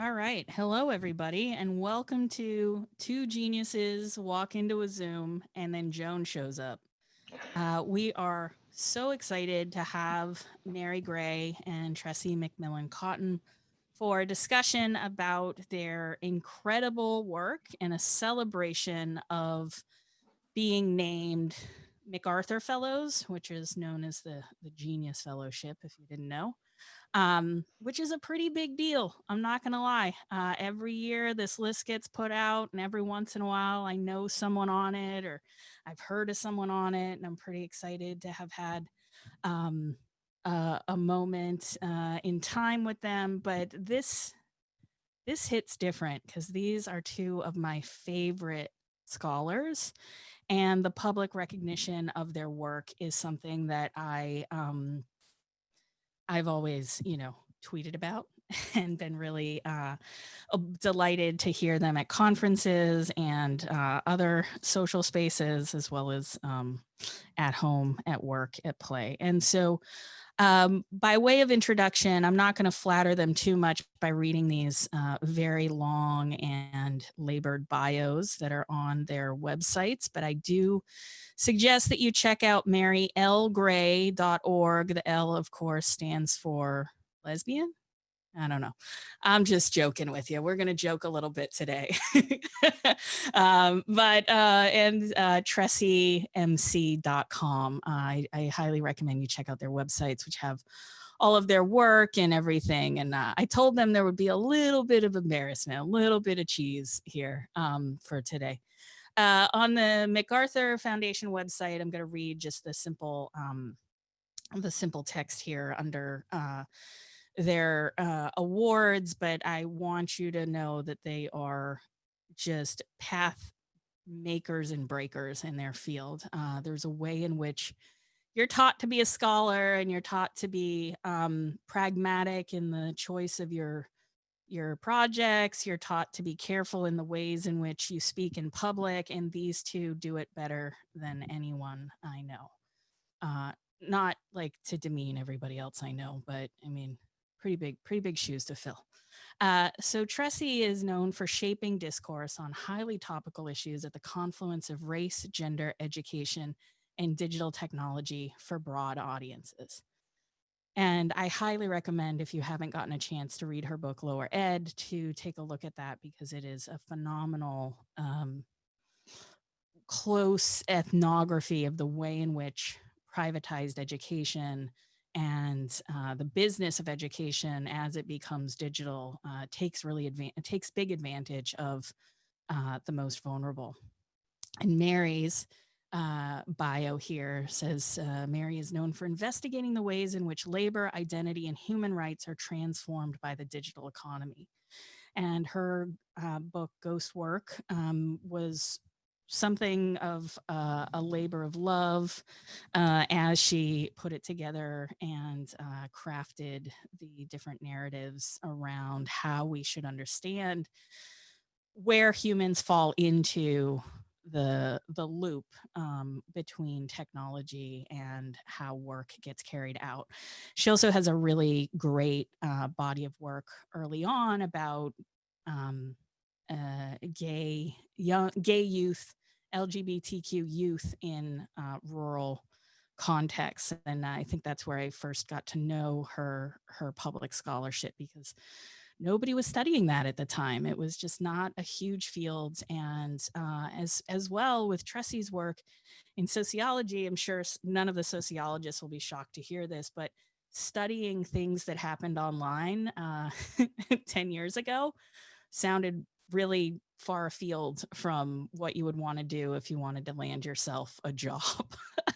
All right. Hello, everybody, and welcome to Two Geniuses Walk into a Zoom and then Joan shows up. Uh, we are so excited to have Mary Gray and Tressie McMillan Cottom for a discussion about their incredible work and a celebration of being named MacArthur Fellows, which is known as the, the Genius Fellowship, if you didn't know um, which is a pretty big deal. I'm not going to lie. Uh, every year this list gets put out, and every once in a while I know someone on it or I've heard of someone on it, and I'm pretty excited to have had um, uh, a moment uh, in time with them. But this this hits different because these are two of my favorite scholars and the public recognition of their work is something that I um, I've always, you know, tweeted about and been really uh, delighted to hear them at conferences and uh, other social spaces, as well as um, at home, at work, at play. And so um, by way of introduction, I'm not going to flatter them too much by reading these uh, very long and labored bios that are on their websites, but I do suggest that you check out marylgray.org. The L, of course, stands for lesbian. I don't know. I'm just joking with you. We're going to joke a little bit today. um, but, uh, and uh, tressiemc.com. I, I highly recommend you check out their websites, which have all of their work and everything. And uh, I told them there would be a little bit of embarrassment, a little bit of cheese here um, for today. Uh, on the MacArthur Foundation website, I'm going to read just the simple, um, the simple text here under uh, their uh, awards, but I want you to know that they are just path makers and breakers in their field. Uh, there's a way in which you're taught to be a scholar and you're taught to be um, pragmatic in the choice of your your projects. You're taught to be careful in the ways in which you speak in public, and these two do it better than anyone I know. Uh, not like to demean everybody else I know, but I mean, pretty big, pretty big shoes to fill. Uh, so Tressie is known for shaping discourse on highly topical issues at the confluence of race, gender, education, and digital technology for broad audiences. And I highly recommend if you haven't gotten a chance to read her book, Lower Ed, to take a look at that because it is a phenomenal, um, close ethnography of the way in which privatized education and uh, the business of education as it becomes digital uh, takes really takes big advantage of uh, the most vulnerable. And Mary's uh, bio here says uh, Mary is known for investigating the ways in which labor, identity, and human rights are transformed by the digital economy. And her uh, book, Ghost Work, um, was something of uh, a labor of love uh, as she put it together and uh, crafted the different narratives around how we should understand where humans fall into the the loop um, between technology and how work gets carried out. She also has a really great uh, body of work early on about um, uh, gay young gay youth LGBTQ youth in uh, rural contexts. And I think that's where I first got to know her, her public scholarship because nobody was studying that at the time. It was just not a huge field. And uh, as, as well with Tressie's work in sociology, I'm sure none of the sociologists will be shocked to hear this, but studying things that happened online uh, 10 years ago sounded really far afield from what you would want to do if you wanted to land yourself a job.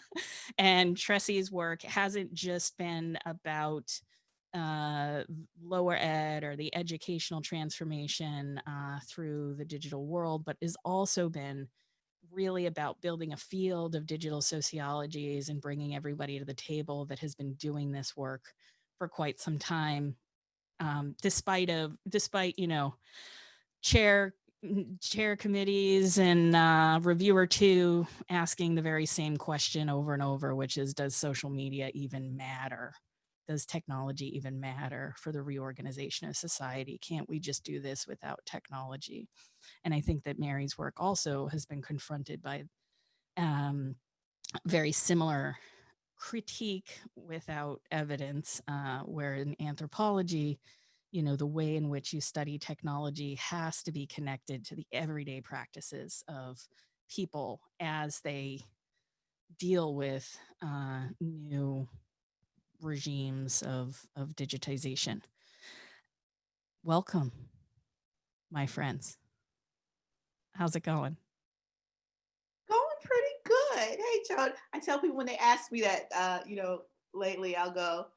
and Tressie's work hasn't just been about uh, lower ed or the educational transformation uh, through the digital world, but has also been really about building a field of digital sociologies and bringing everybody to the table that has been doing this work for quite some time, um, despite of despite you know chair chair committees and uh, reviewer two asking the very same question over and over, which is, does social media even matter? does technology even matter for the reorganization of society? Can't we just do this without technology? And I think that Mary's work also has been confronted by um, very similar critique without evidence, uh, where in anthropology, you know, the way in which you study technology has to be connected to the everyday practices of people as they deal with uh, new regimes of, of digitization. Welcome, my friends. How's it going? Going pretty good. Hey, Joan. I tell people when they ask me that, uh, you know, lately, I'll go,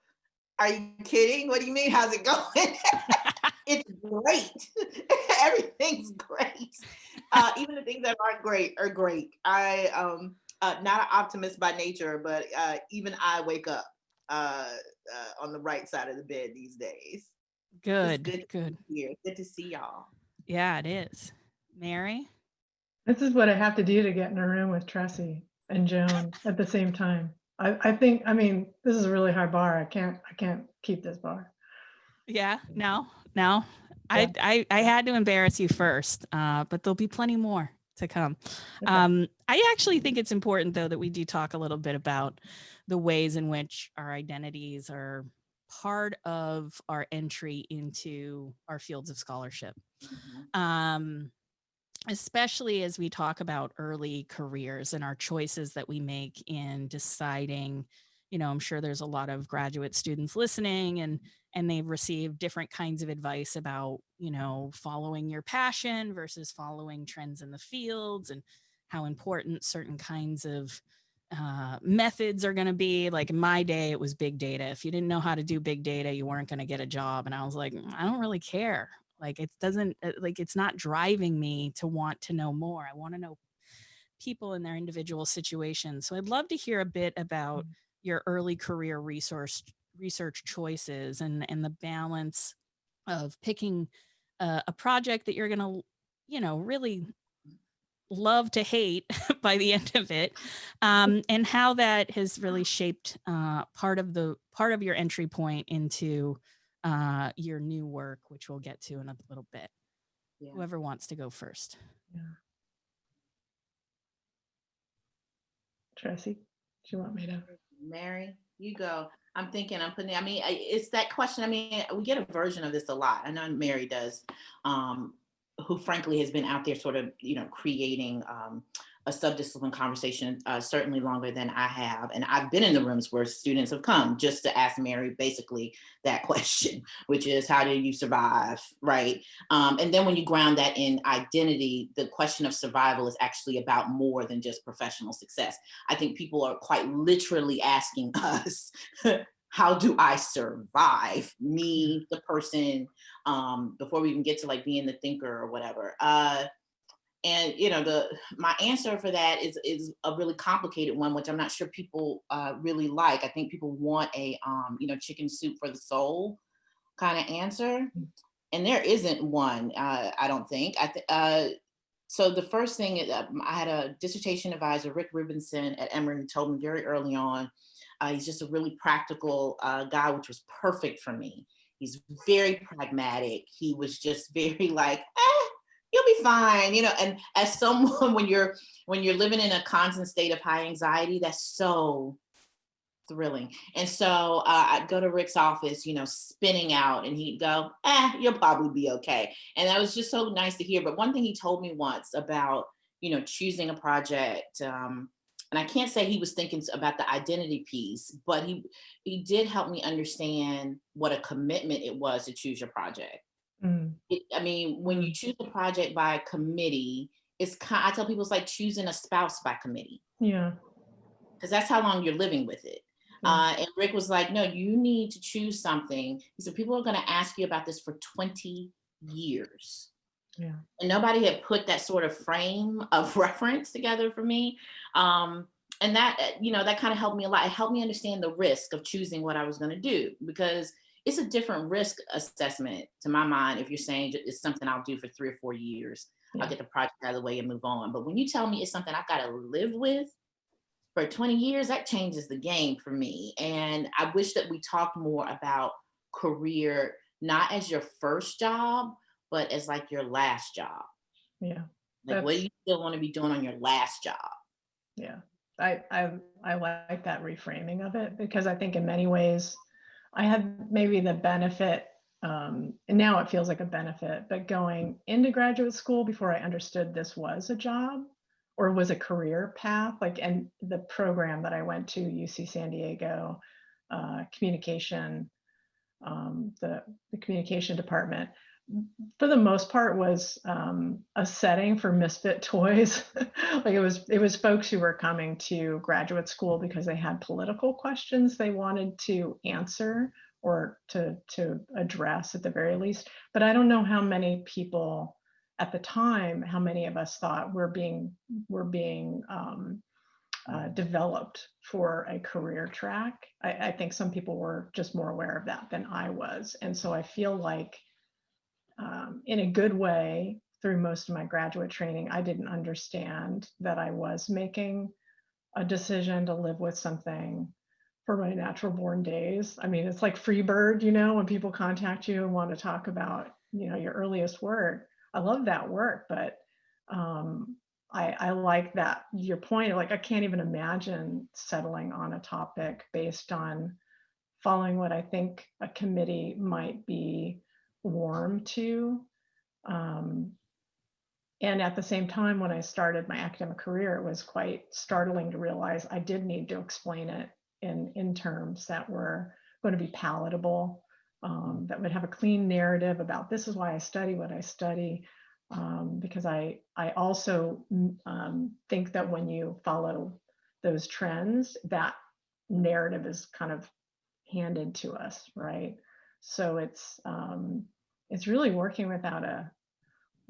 "Are you kidding? What do you mean? How's it going?" it's great. Everything's great. Uh, even the things that aren't great are great. I um uh, not an optimist by nature, but uh, even I wake up uh, uh, on the right side of the bed these days. Good, good, good. Here, good to see y'all. Yeah, it is. Mary. This is what I have to do to get in a room with Tressie and Joan at the same time. I, I think, I mean, this is a really high bar. I can't, I can't keep this bar. Yeah, no, no. Yeah. I, I, I had to embarrass you first, uh, but there'll be plenty more to come. Okay. Um, I actually think it's important, though, that we do talk a little bit about the ways in which our identities are part of our entry into our fields of scholarship. Mm-hmm. Um, especially as we talk about early careers and our choices that we make in deciding you know i'm sure there's a lot of graduate students listening and and they've received different kinds of advice about you know following your passion versus following trends in the fields and how important certain kinds of uh, methods are going to be. Like in my day it was big data. If you didn't know how to do big data you weren't going to get a job. And i was like mm, i don't really care like it doesn't uh, like it's not driving me to want to know more i want to know people in their individual situations so i'd love to hear a bit about mm. your early career resource research choices and and the balance of picking a, a project that you're going to you know really love to hate by the end of it um, and how that has really shaped uh, part of the part of your entry point into uh, your new work which we'll get to in a little bit yeah. whoever wants to go first yeah. Tressie, do you want me to? Mary, you go. I'm thinking, I'm putting, I mean, it's that question. I mean, we get a version of this a lot. I know Mary does, um, who frankly has been out there sort of, you know, creating um, a subdiscipline conversation uh, certainly longer than I have. And I've been in the rooms where students have come just to ask Mary basically that question, which is how do you survive, right? Um, and then when you ground that in identity, the question of survival is actually about more than just professional success. I think people are quite literally asking us, how do I survive me, the person, um, before we even get to like being the thinker or whatever. Uh, and you know the my answer for that is is a really complicated one which i'm not sure people uh, really like. I think people want a um, you know chicken soup for the soul kind of answer. Mm. and there isn't one uh, i don't think. I th- uh, so the first thing is, uh, i had a dissertation advisor rick rubinson at emory told me very early on uh, he's just a really practical uh, guy which was perfect for me. He's very pragmatic. He was just very like eh, you'll be fine you know and as someone when you're when you're living in a constant state of high anxiety that's so thrilling. And so uh, i'd go to rick's office you know spinning out and he'd go eh you'll probably be okay. And that was just so nice to hear. But one thing he told me once about you know choosing a project um, and I can't say he was thinking about the identity piece, but he he did help me understand what a commitment it was to choose your project. Mm. It, I mean, when you choose a project by committee, it's kind. I tell people it's like choosing a spouse by committee. Yeah. Because that's how long you're living with it. Yeah. Uh, and Rick was like, "No, you need to choose something." He said, "People are going to ask you about this for 20 years." Yeah. And nobody had put that sort of frame of reference together for me. Um, and that, uh, you know, that kind of helped me a lot. It helped me understand the risk of choosing what I was going to do because it's a different risk assessment to my mind if you're saying it's something I'll do for three or four years. Yeah. I'll get the project out of the way and move on. But when you tell me it's something I've got to live with for 20 years, that changes the game for me. And I wish that we talked more about career, not as your first job, but as like your last job. Yeah, Like, what do you still want to be doing on your last job? yeah. I, I, I like that reframing of it because I think in many ways I had maybe the benefit, um, and now it feels like a benefit, but going into graduate school before I understood this was a job or was a career path, like, and the program that I went to, UC San Diego, uh, communication, um, the, the communication department, for the most part was um, a setting for misfit toys. like it was, it was folks who were coming to graduate school because they had political questions they wanted to answer or to to address at the very least. But I don't know how many people at the time, how many of us thought we're being we're being um, uh, developed for a career track. I, I think some people were just more aware of that than I was, and so I feel like um, in a good way through most of my graduate training, I didn't understand that I was making a decision to live with something for my natural born days. I mean, it's like Freebird, you know, when people contact you and want to talk about, you know, your earliest work. I love that work, but um, I, I like that your point. Like, I can't even imagine settling on a topic based on following what I think a committee might be warm to. Um, and at the same time, when I started my academic career, it was quite startling to realize I did need to explain it in, in terms that were going to be palatable, um, that would have a clean narrative about this is why I study what I study. Um, because I, I also mm, um, think that when you follow those trends, that narrative is kind of handed to us, right? So it's um, it's really working without a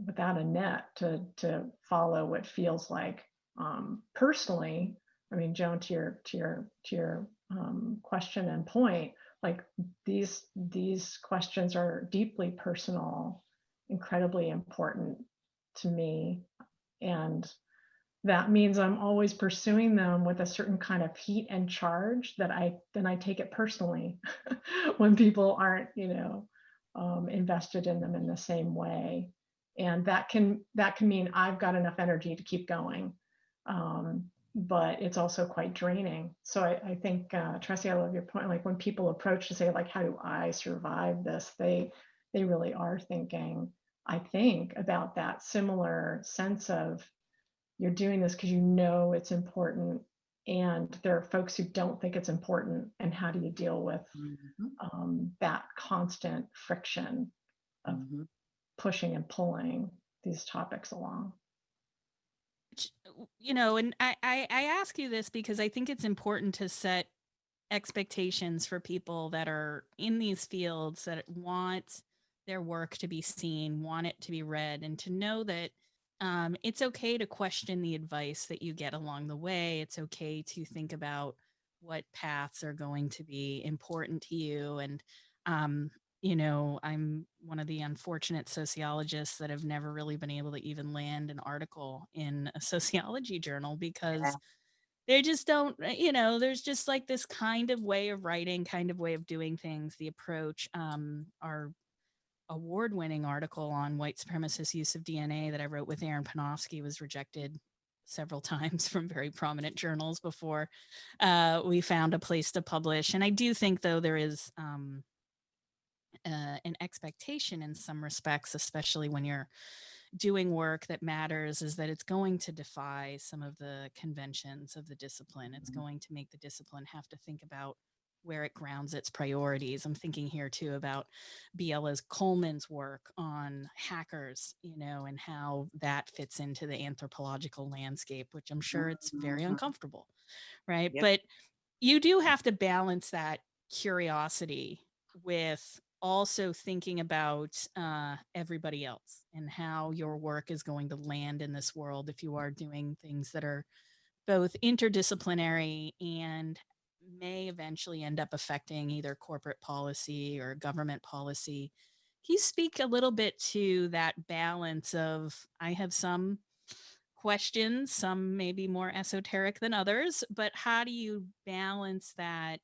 without a net to to follow what feels like um, personally. I mean, Joan, to your to your to your um, question and point, like these these questions are deeply personal, incredibly important to me, and that means I'm always pursuing them with a certain kind of heat and charge that I then I take it personally when people aren't, you know, um, invested in them in the same way. And that can that can mean I've got enough energy to keep going, um, but it's also quite draining. So I, I think uh, Tressie, I love your point. Like when people approach to say like, how do I survive this? They they really are thinking, I think, about that similar sense of you're doing this because you know it's important and there are folks who don't think it's important and how do you deal with Mhm, um, that constant friction of mhm. pushing and pulling these topics along you know and I, I i ask you this because i think it's important to set expectations for people that are in these fields that want their work to be seen want it to be read and to know that um, it's okay to question the advice that you get along the way. It's okay to think about what paths are going to be important to you. And um, you know, I'm one of the unfortunate sociologists that have never really been able to even land an article in a sociology journal because they just don't, uh, you know, there's just like this kind of way of writing, kind of way of doing things, the approach. Um, our award winning article on white supremacist use of DNA that I wrote with Aaron Panofsky was rejected several times from very prominent journals before uh, we found a place to publish. And I do think, though, there is. Um, uh, an expectation in some respects, especially when you're doing work that matters, is that it's going to defy some of the conventions of the discipline. It's Mhm. going to make the discipline have to think about where it grounds its priorities. I'm thinking here too about Biella's Coleman's work on hackers, you know, and how that fits into the anthropological landscape, which I'm sure it's very Mhm. uncomfortable, right? Yep. But you do have to balance that curiosity with also thinking about uh, everybody else and how your work is going to land in this world if you are doing things that are both interdisciplinary and may eventually end up affecting either corporate policy or government policy. Can you speak a little bit to that balance of I have some questions. Some maybe more esoteric than others, but how do you balance that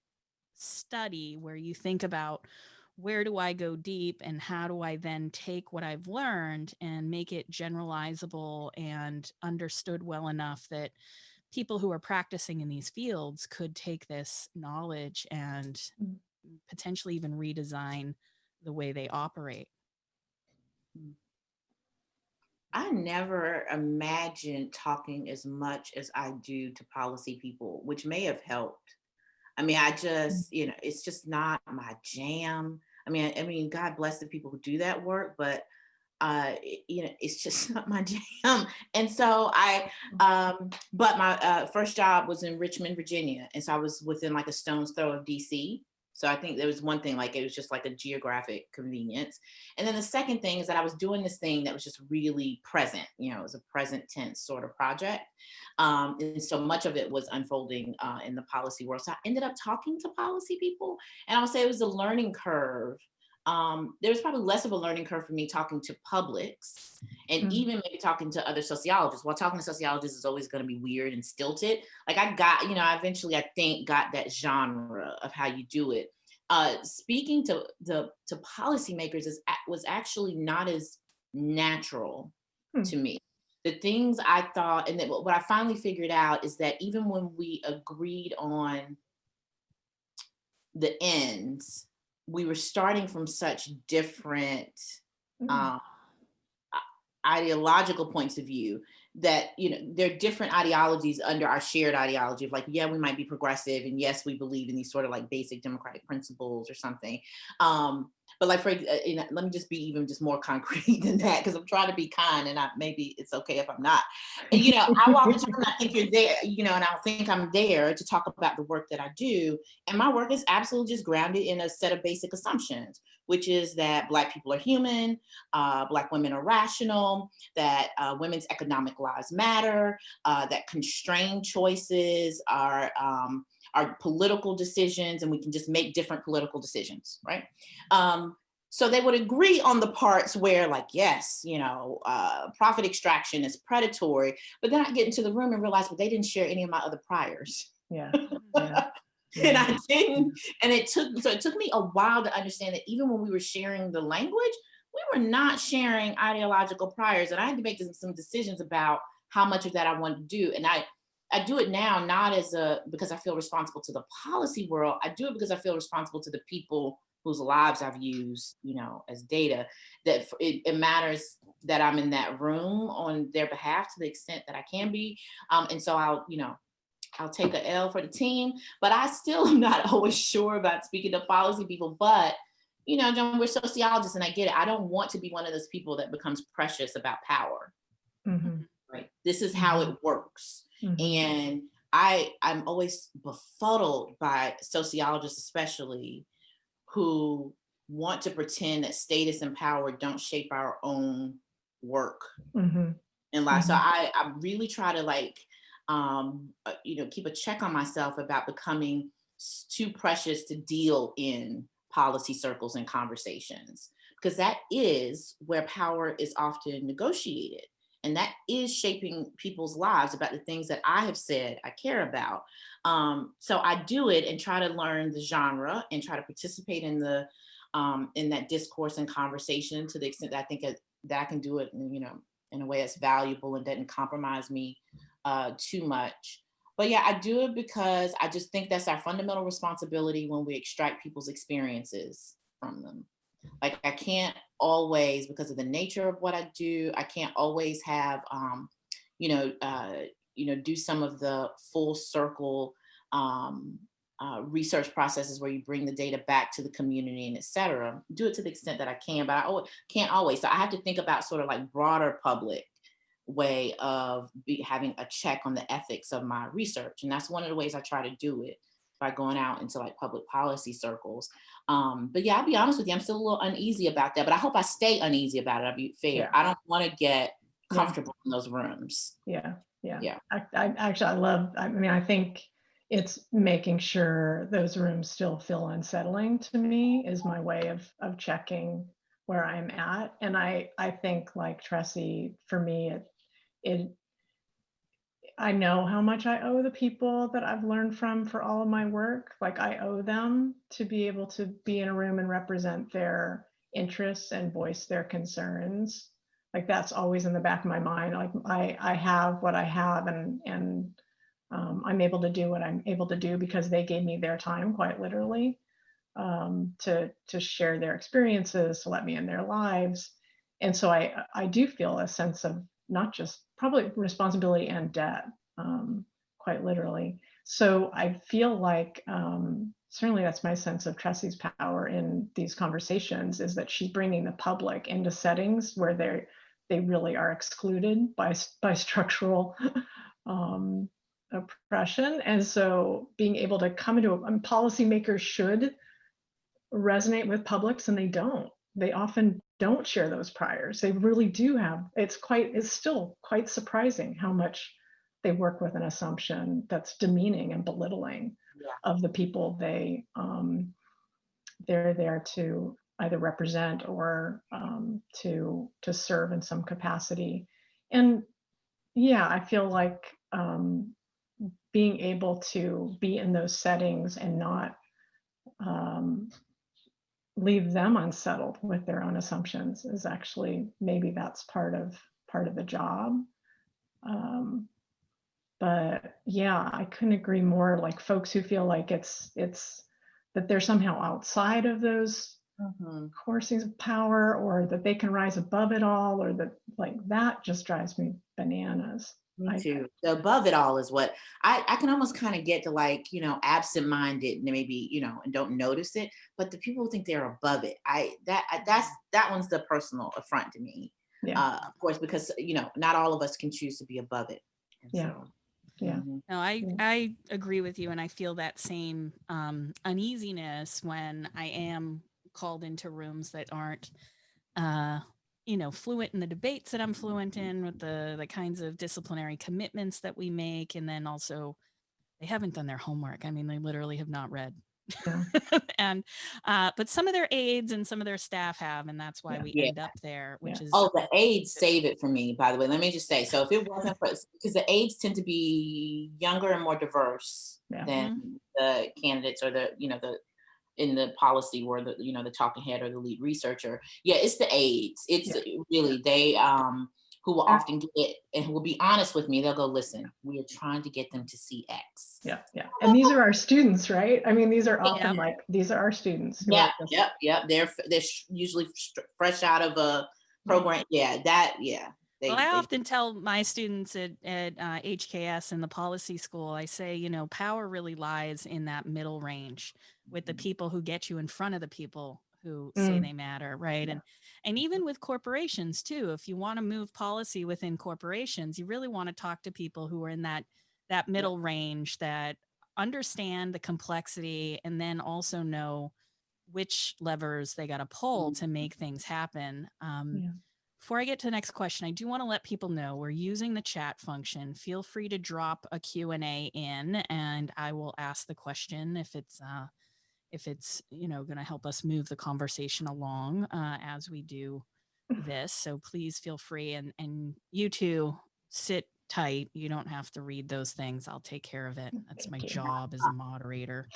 study where you think about where do I go deep and how do I then take what I've learned and make it generalizable and understood well enough that people who are practicing in these fields could take this knowledge and Mm. potentially even redesign the way they operate. I never imagined talking as much as I do to policy people, which may have helped. I mean, I just, you know, it's just not my jam. I mean, I mean, God bless the people who do that work, but uh, you know, it's just not my jam. And so I, um, but my uh, first job was in Richmond, Virginia, and so I was within like a stone's throw of DC. So I think there was one thing, like it was just like a geographic convenience. And then the second thing is that I was doing this thing that was just really present. You know, it was a present tense sort of project. Um, and so much of it was unfolding uh, in the policy world. So I ended up talking to policy people. And I would say it was a learning curve. Um, there was probably less of a learning curve for me talking to publics and Mhm. even maybe talking to other sociologists. While talking to sociologists is always going to be weird and stilted. Like I got, you know, I eventually I think got that genre of how you do it uh, speaking to the to policymakers is was actually not as natural Hmm. to me. The things I thought, and what I finally figured out is that even when we agreed on the ends, we were starting from such different Mm. um, i- ideological points of view that you know there are different ideologies under our shared ideology of like yeah we might be progressive and yes we believe in these sort of like basic democratic principles or something um but like for uh, you know, let me just be even just more concrete than that because i'm trying to be kind and I, maybe it's okay if i'm not. And, you know i walk into and i think you're there you know and i'll think i'm there to talk about the work that i do and my work is absolutely just grounded in a set of basic assumptions which is that black people are human uh, black women are rational that uh, women's economic lives matter, uh, that constrained choices are um, are political decisions, and we can just make different political decisions, right? Um, so they would agree on the parts where, like, yes, you know, uh, profit extraction is predatory, but then I get into the room and realize, well, they didn't share any of my other priors Yeah. yeah. and. I didn't. And it took so it took me a while to understand that even when we were sharing the language, we were not sharing ideological priors, and I had to make some- some decisions about how much of that I wanted to do. And I I do it now not as a because I feel responsible to the policy world. I do it because I feel responsible to the people whose lives I've used, you know, as data. That it, it matters that I'm in that room on their behalf to the extent that I can be. Um, and so I'll, you know, I'll take a L for the team, but I still am not always sure about speaking to policy people. But you know, Joan, we're sociologists, and I get it. I don't want to be one of those people that becomes precious about power. Mhm, Right? This is how it works, mhm. and I I'm always befuddled by sociologists, especially who want to pretend that status and power don't shape our own work Mhm, in life. So Mhm. I, I really try to like, um, uh, you know, keep a check on myself about becoming too precious to deal in policy circles and conversations, because that is where power is often negotiated. And that is shaping people's lives about the things that I have said I care about. Um, so I do it and try to learn the genre and try to participate in the um, in that discourse and conversation to the extent that I think that, I can do it, you know, in a way that's valuable and doesn't compromise me uh, too much. But yeah, I do it because I just think that's our fundamental responsibility when we extract people's experiences from them. Like I can't always, because of the nature of what I do, I can't always have, um, you know, uh, you know, do some of the full circle um, uh, research processes where you bring the data back to the community and et cetera. Do it to the extent that I can, but I can't always. So I have to think about sort of like broader public way of be, having a check on the ethics of my research. And that's one of the ways I try to do it by going out into like public policy circles. Um, but yeah, I'll be honest with you, I'm still a little uneasy about that, but I hope I stay uneasy about it. I'll be fair. Yeah. I don't want to get Yeah. comfortable in those rooms. Yeah, yeah. Yeah. I, I actually, I love, I mean, I think it's making sure those rooms still feel unsettling to me is my way of, of checking where I'm at. And I, I think like Tressie, for me, it, it, I know how much I owe the people that I've learned from for all of my work. Like I owe them to be able to be in a room and represent their interests and voice their concerns. Like that's always in the back of my mind. Like I, I have what I have and, and um, I'm able to do what I'm able to do because they gave me their time quite literally um, to, to share their experiences, to let me in their lives. And so I, I do feel a sense of not just probably responsibility and debt, um, quite literally. So I feel like um, certainly that's my sense of Tressie's power in these conversations is that she's bringing the public into settings where they they really are excluded by by structural um, oppression, and so being able to come into a and policymakers should resonate with publics, and they don't. They often don't share those priors. They really do have. It's quite. It's still quite surprising how much they work with an assumption that's demeaning and belittling Yeah. of the people they um, they're there to either represent or um, to to serve in some capacity. And yeah, I feel like um, being able to be in those settings and not um, leave them unsettled with their own assumptions is actually maybe that's part of part of the job. Um, but yeah, I couldn't agree more. Like folks who feel like it's it's that they're somehow outside of those Mhm. coursings of power or that they can rise above it all or that like that just drives me bananas. I- Me too. The above it all is what I, I can almost kind of get to like, you know, absent-minded and maybe, you know, and don't notice it. But the people who think they're above it, I that I- that's that one's the personal affront to me. Yeah. Uh, of course, because you know, not all of us can choose to be above it. And Yeah. so, Yeah. mhm. No, I Yeah. I agree with you, and I feel that same um, uneasiness when I am called into rooms that aren't, uh, you know, fluent in the debates that I'm fluent in, with the the kinds of disciplinary commitments that we make, and then also they haven't done their homework. I mean, they literally have not read. Yeah. and uh, but some of their aides and some of their staff have, and that's why Yeah. we Yeah. end up there, which Yeah. is Oh, the aides save it for me, by the way. Let me just say. So if it wasn't for because the aides tend to be younger and more diverse Yeah. than the candidates or the, you know, the in the policy or the, you know, the talking head or the lead researcher. Yeah, it's the aides. It's really they um who will Yeah. often get and who will be honest with me. They'll go, listen, we are trying to get them to see X. Yeah, yeah. And these are our students, right? I mean, these are often Yeah. like, these are our students. Yeah, yep, yep. They're they're usually fresh out of a program. Yeah, that yeah. They, well, I they- often tell my students at, at uh, HKS in the policy school, I say, you know, power really lies in that middle range with the Mhm. people who get you in front of the people who say Mm. they matter, right? Yeah. And and even with corporations too, if you want to move policy within corporations, you really want to talk to people who are in that that middle range that understand the complexity and then also know which levers they got to pull to make things happen. Um, Yeah. Before I get to the next question, I do want to let people know we're using the chat function. Feel free to drop a Q&A in and I will ask the question if it's uh, if it's, you know, going to help us move the conversation along uh, as we do this. So please feel free and and you two sit tight. You don't have to read those things. I'll take care of it. That's my job as a moderator.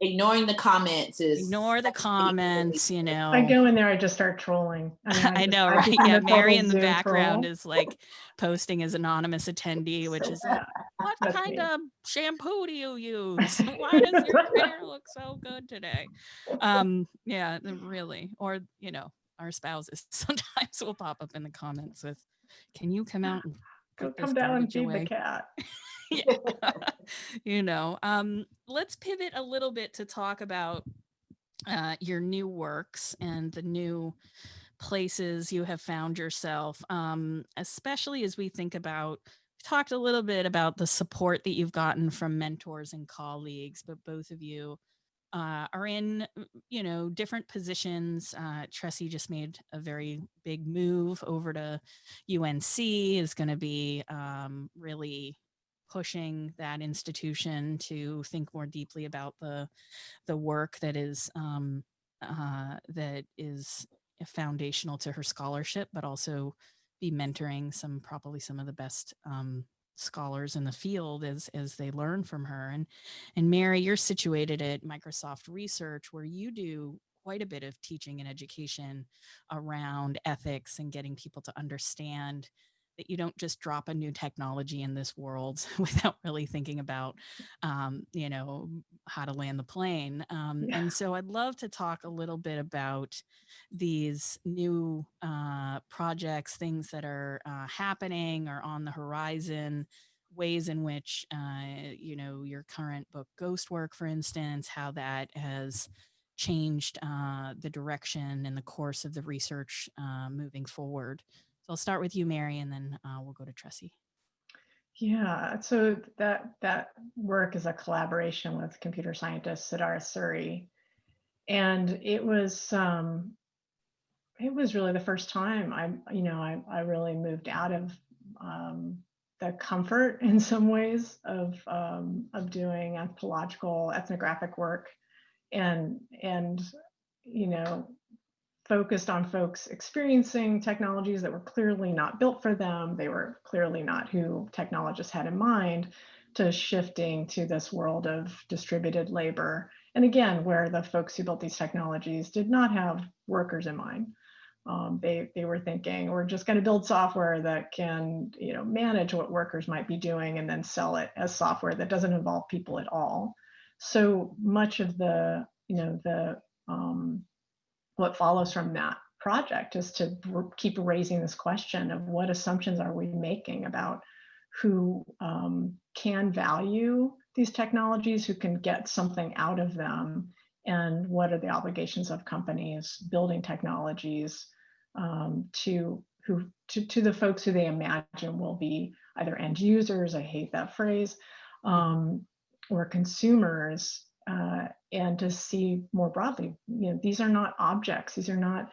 Ignoring the comments is Ignore the comments, you know. I go in there, I just start trolling. mean, I just- know, right? become Yeah, Mary in the Zoom background troll. is like posting as anonymous attendee, which is like, what That's kind me. of shampoo do you use? Why does your hair look so good today? Um, yeah, really. Or, you know, our spouses sometimes will pop up in the comments with, can you come out and Go come down and feed away?" the cat. you know um let's pivot a little bit to talk about uh your new works and the new places you have found yourself um especially as we think about talked a little bit about the support that you've gotten from mentors and colleagues but both of you uh, are in mm, you know different positions uh, Tressie just made a very big move over to UNC is going to be um, really pushing that institution to think more deeply about the the work that is um, uh, that is foundational to her scholarship, but also be mentoring some probably some of the best um, scholars in the field as as they learn from her and and mary you're situated at microsoft research where you do quite a bit of teaching and education around ethics and getting people to understand that you don't just drop a new technology in this world without really thinking about, um, you know, how to land the plane. Um, Yeah. and so I'd love to talk a little bit about these new uh, projects, things that are uh, happening or on the horizon, ways in which, uh, you know, your current book, Ghost Work, for instance, how that has changed uh, the direction and the course of the research uh, moving forward. So I'll start with you, Mary, and then uh, we'll go to Tressie. Yeah, so that that work is a collaboration with computer scientist Siddharth Suri, and it was um, it was really the first time I you know I I really moved out of um, the comfort in some ways of um, of doing anthropological ethnographic work, and and you know focused on folks experiencing technologies that were clearly not built for them. They were clearly not who technologists had in mind to shifting to this world of distributed labor. And again, where the folks who built these technologies did not have workers in mind. Um, they, they were thinking, we're just going to build software that can you know, manage what workers might be doing and then sell it as software that doesn't involve people at all. So much of the, you know, the um, what follows from that project is to keep raising this question of what assumptions are we making about who um, can value these technologies, who can get something out of them, and what are the obligations of companies building technologies um, to who to, to the folks who they imagine will be either end users, I hate that phrase, um, or consumers uh, and to see more broadly, you know, these are not objects. These are not,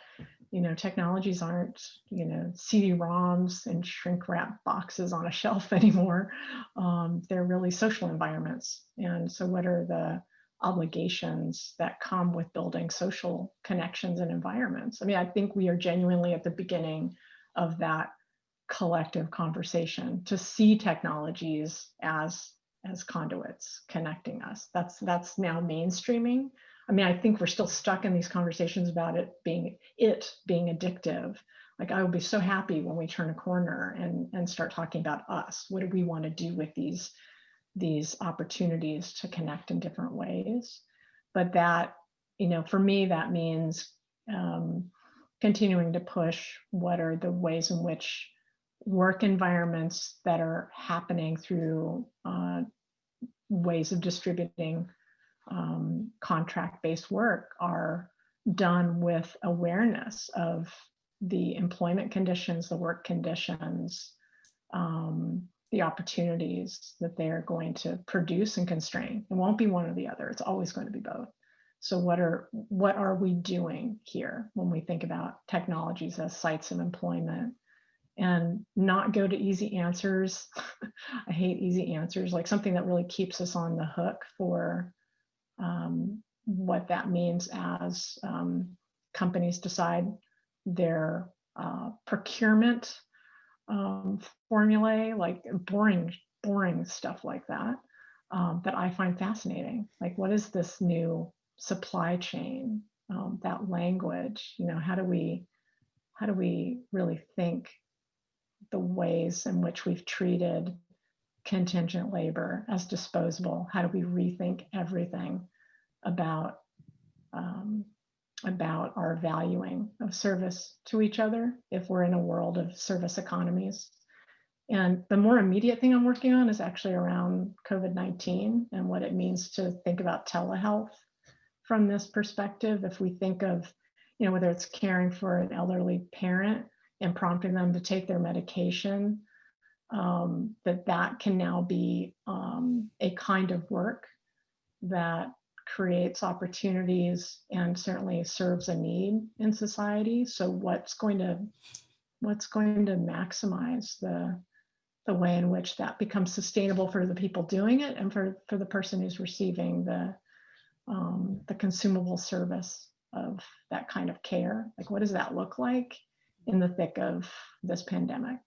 you know, technologies aren't, you know, CD-ROMs and shrink wrap boxes on a shelf anymore. Um, they're really social environments. And so what are the obligations that come with building social connections and environments? I mean, I think we are genuinely at the beginning of that collective conversation to see technologies as as conduits connecting us. That's that's now mainstreaming. I mean, I think we're still stuck in these conversations about it being it being addictive. Like I would be so happy when we turn a corner and and start talking about us. What do we want to do with these these opportunities to connect in different ways? But that, you know, for me, that means um, continuing to push what are the ways in which work environments that are happening through uh, ways of distributing um, contract-based work are done with awareness of the employment conditions, the work conditions, um, the opportunities that they're going to produce and constrain. It won't be one or the other. It's always going to be both. So what are what are we doing here when we think about technologies as sites of employment and not go to easy answers. I hate easy answers, like something that really keeps us on the hook for um, what that means as um, companies decide their uh, procurement um, formulae, like boring, boring stuff like that, um, that I find fascinating. Like, what is this new supply chain? Um, that language, you know, how do we, how do we really think the ways in which we've treated contingent labor as disposable? How do we rethink everything about um, about our valuing of service to each other if we're in a world of service economies? And the more immediate thing I'm working on is actually around COVID-19 and what it means to think about telehealth from this perspective. If we think of, you know, whether it's caring for an elderly parent and prompting them to take their medication, um, that that can now be um, a kind of work that creates opportunities and certainly serves a need in society. So what's going to what's going to maximize the the way in which that becomes sustainable for the people doing it and for, for the person who's receiving the um, the consumable service of that kind of care. Like what does that look like? In the thick of this pandemic.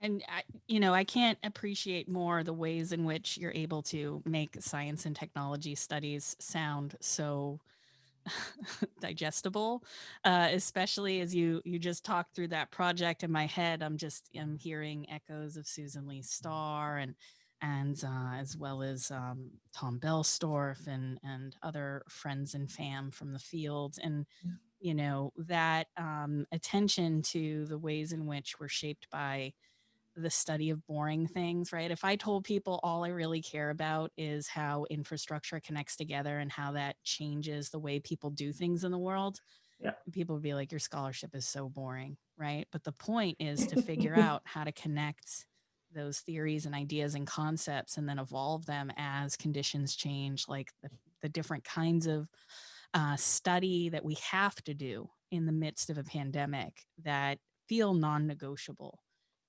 And I, you know, I can't appreciate more the ways in which you're able to make science and technology studies sound so digestible, uh, especially as you you just talked through that project in my head. I'm just I'm hearing echoes of Susan Leigh Star and and uh, as well as um, Tom Boellstorff and and other friends and fam from the field and. You know that um, attention to the ways in which we're shaped by the study of boring things, right? If I told people all I really care about is how infrastructure connects together and how that changes the way people do things in the world, Yeah. people would be like, your scholarship is so boring, right? But the point is to figure out how to connect those theories and ideas and concepts and then evolve them as conditions change, like the, the different kinds of uh, study that we have to do in the midst of a pandemic that feel non-negotiable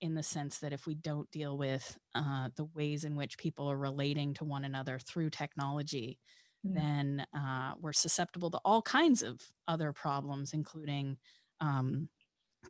in the sense that if we don't deal with uh, the ways in which people are relating to one another through technology, Yeah. then uh, we're susceptible to all kinds of other problems, including um,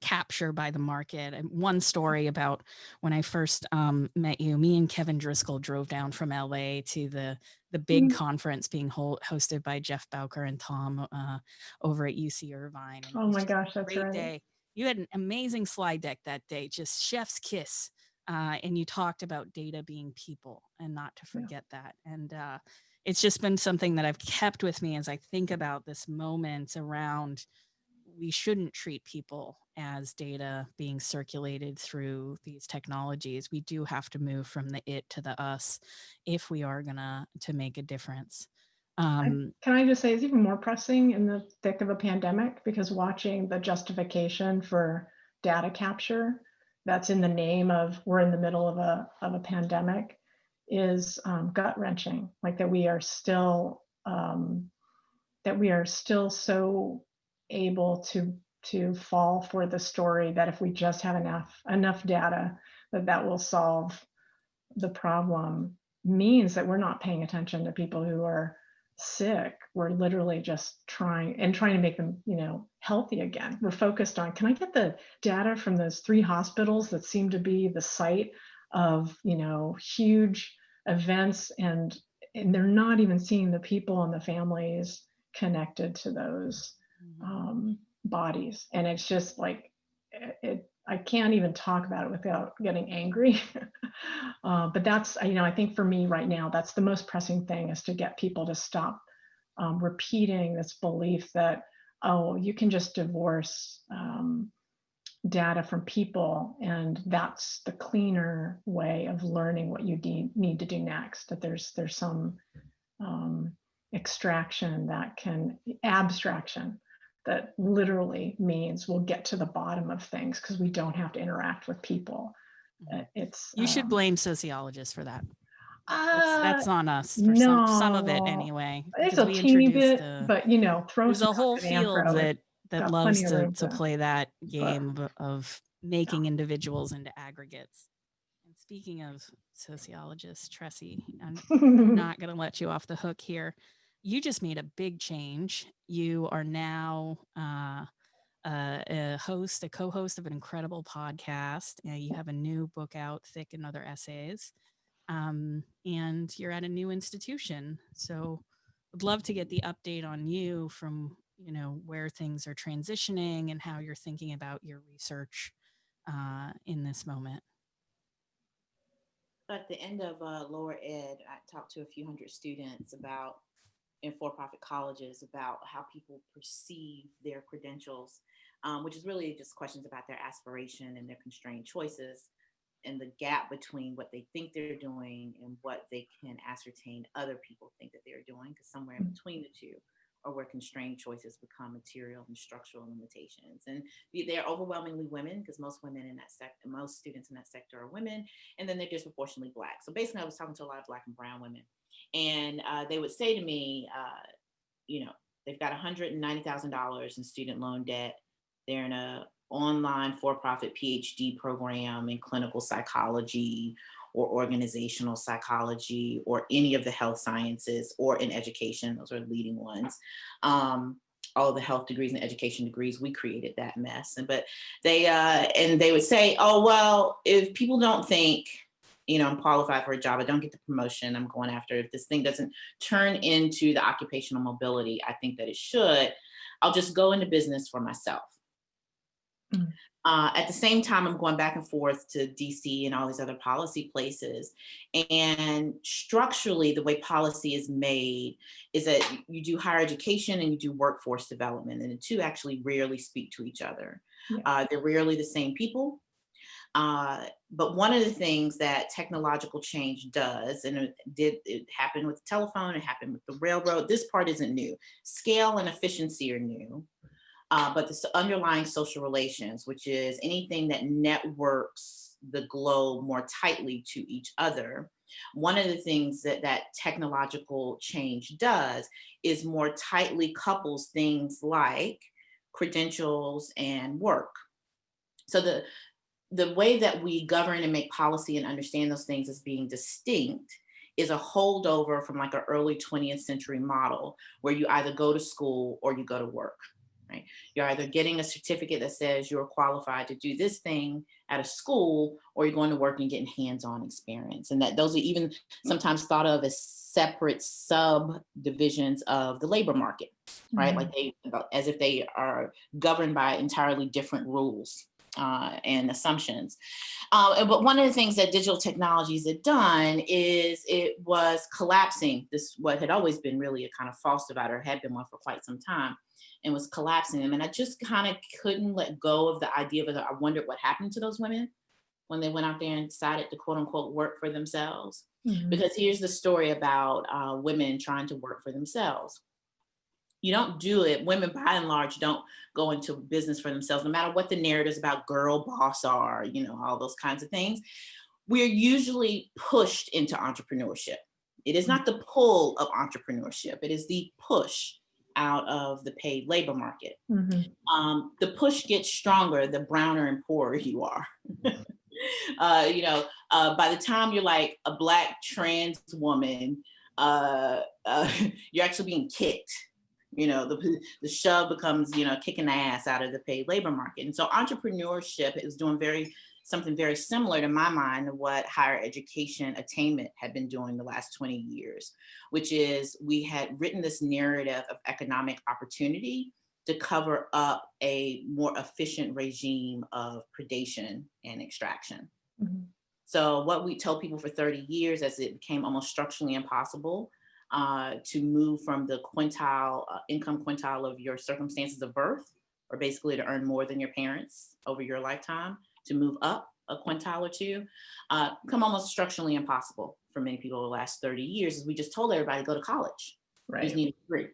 capture by the market. And one story about when I first um, met you, me and Kevin Driscoll drove down from LA to the the big Mhm. conference being hol- hosted by Jeff Bowker and Tom uh, over at UC Irvine. And Oh my gosh, that's great right. day. You had an amazing slide deck that day, just chef's kiss. Uh, and you talked about data being people and not to Yeah. forget that. And uh, it's just been something that I've kept with me as I think about this moment around we shouldn't treat people as data being circulated through these technologies. We do have to move from the it to the us if we are gonna to make a difference. Um, Can I just say it's even more pressing in the thick of a pandemic because watching the justification for data capture that's in the name of we're in the middle of a of a pandemic is um, gut wrenching. Like that we are still um, that we are still so able to to fall for the story that if we just have enough enough data that that will solve the problem means that we're not paying attention to people who are sick. We're literally just trying and trying to make them you know healthy again. We're focused on can i get the data from those three hospitals that seem to be the site of you know huge events and and they're not even seeing the people and the families connected to those um, bodies. And it's just like it, it i can't even talk about it without getting angry. Uh, but that's you know i think for me right now that's the most pressing thing is to get people to stop um, repeating this belief that oh you can just divorce um, data from people and that's the cleaner way of learning what you need, need to do next that there's there's some um, extraction that can abstraction that literally means we'll get to the bottom of things because we don't have to interact with people Mhm. Uh, it's you should um, blame sociologists for that. That's, uh, that's on us for some, some of it anyway. it's a teeny bit a- but you know throw there's a whole field that that loves to, to play that game of, of making individuals into aggregates. And speaking of sociologists, Tressie, I'm not going to let you off the hook here. You just made a big change. You are now uh, a host, a co-host of an incredible podcast. Uh, you have a new book out, Thick and Other Essays, um, and you're at a new institution. So, I'd love to get the update on you from you know where things are transitioning and how you're thinking about your research uh, in this moment. At the end of uh, lower ed, I talked to a few hundred students about in for-profit colleges about how people perceive their credentials, um, which is really just questions about their aspiration and their constrained choices and the gap between what they think they're doing and what they can ascertain other people think that they're doing, because somewhere in between the two are where constrained choices become material and structural limitations. And they're overwhelmingly women, because most women in that sector, most students in that sector are women, and then they're disproportionately black. So basically, I was talking to a lot of black and brown women, and uh, they would say to me, uh, you know, they've got $190,000 in student loan debt. They're in a online for-profit PhD program in clinical psychology or organizational psychology or any of the health sciences or in education. Those are leading ones. Um, all the health degrees and education degrees, we created that mess. And but they uh, and they would say, oh well, if people don't think, you know, I'm qualified for a job, I don't get the promotion I'm going after. If this thing doesn't turn into the occupational mobility I think that it should, I'll just go into business for myself. Mm. Uh, at the same time, I'm going back and forth to DC and all these other policy places. And structurally, the way policy is made is that you do higher education and you do workforce development, and the two actually rarely speak to each other. Yeah. Uh, they're rarely the same people. Uh, but one of the things that technological change does, and it did it happened with the telephone, it happened with the railroad. This part isn't new. Scale and efficiency are new uh, but the underlying social relations, which is anything that networks the globe more tightly to each other. One of the things that that technological change does is more tightly couples things like credentials and work. So the the way that we govern and make policy and understand those things as being distinct is a holdover from like an early 20th century model where you either go to school or you go to work right? You're either getting a certificate that says you're qualified to do this thing at a school, or you're going to work and getting hands-on experience. And that those are even sometimes thought of as separate subdivisions of the labor market, right? Mhm. Like they, as if they are governed by entirely different rules. Uh, and assumptions. Uh, but one of the things that digital technologies had done is it was collapsing this, what had always been really a kind of false divider, had been one for quite some time, and was collapsing them. And I just kind of couldn't let go of the idea of it. I wondered what happened to those women when they went out there and decided to quote unquote work for themselves. Mhm. Because here's the story about uh, women trying to work for themselves. You don't do it, women by and large don't go into business for themselves, no matter what the narratives about girl boss are, you know, all those kinds of things. We're usually pushed into entrepreneurship. It is not the pull of entrepreneurship, it is the push out of the paid labor market. Mhm. Um, the push gets stronger the browner and poorer you are. uh, you know, uh, by the time you're like a black trans woman, uh, uh, you're actually being kicked. You know, the, the shove becomes, you know, kicking the ass out of the paid labor market. And so entrepreneurship is doing very something very similar to my mind to what higher education attainment had been doing the last 20 years, which is we had written this narrative of economic opportunity to cover up a more efficient regime of predation and extraction. Mhm. So what we told people for 30 years as it became almost structurally impossible uh, to move from the quintile, uh, income quintile of your circumstances of birth, or basically to earn more than your parents over your lifetime, to move up a quintile or two, uh, become almost structurally impossible for many people over the last 30 years, is we just told everybody to go to college. You just need a degree.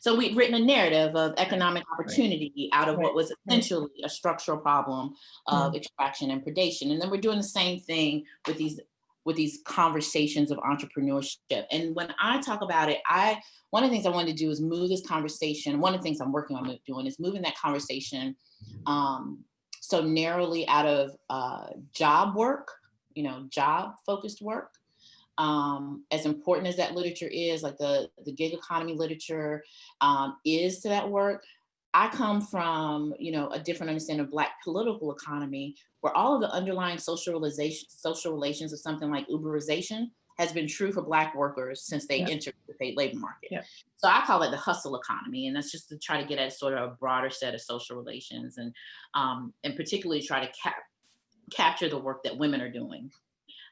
So we'd written a narrative of economic opportunity out of Right. what was essentially a structural problem of Mm. extraction and predation. And then we're doing the same thing with these with these conversations of entrepreneurship. And when I talk about it, I one of the things I wanted to do is move this conversation. One of the things I'm working on doing is moving that conversation um, so narrowly out of uh, job work, you know, job focused work. Um, as important as that literature is, like the, the gig economy literature um, is to that work, I come from, you know, a different understanding of Black political economy, where all of the underlying social realization, social relations of something like Uberization has been true for Black workers since they Yeah. entered the paid labor market. Yeah. So I call it the hustle economy, and that's just to try to get at sort of a broader set of social relations, and um, and particularly try to cap- capture the work that women are doing.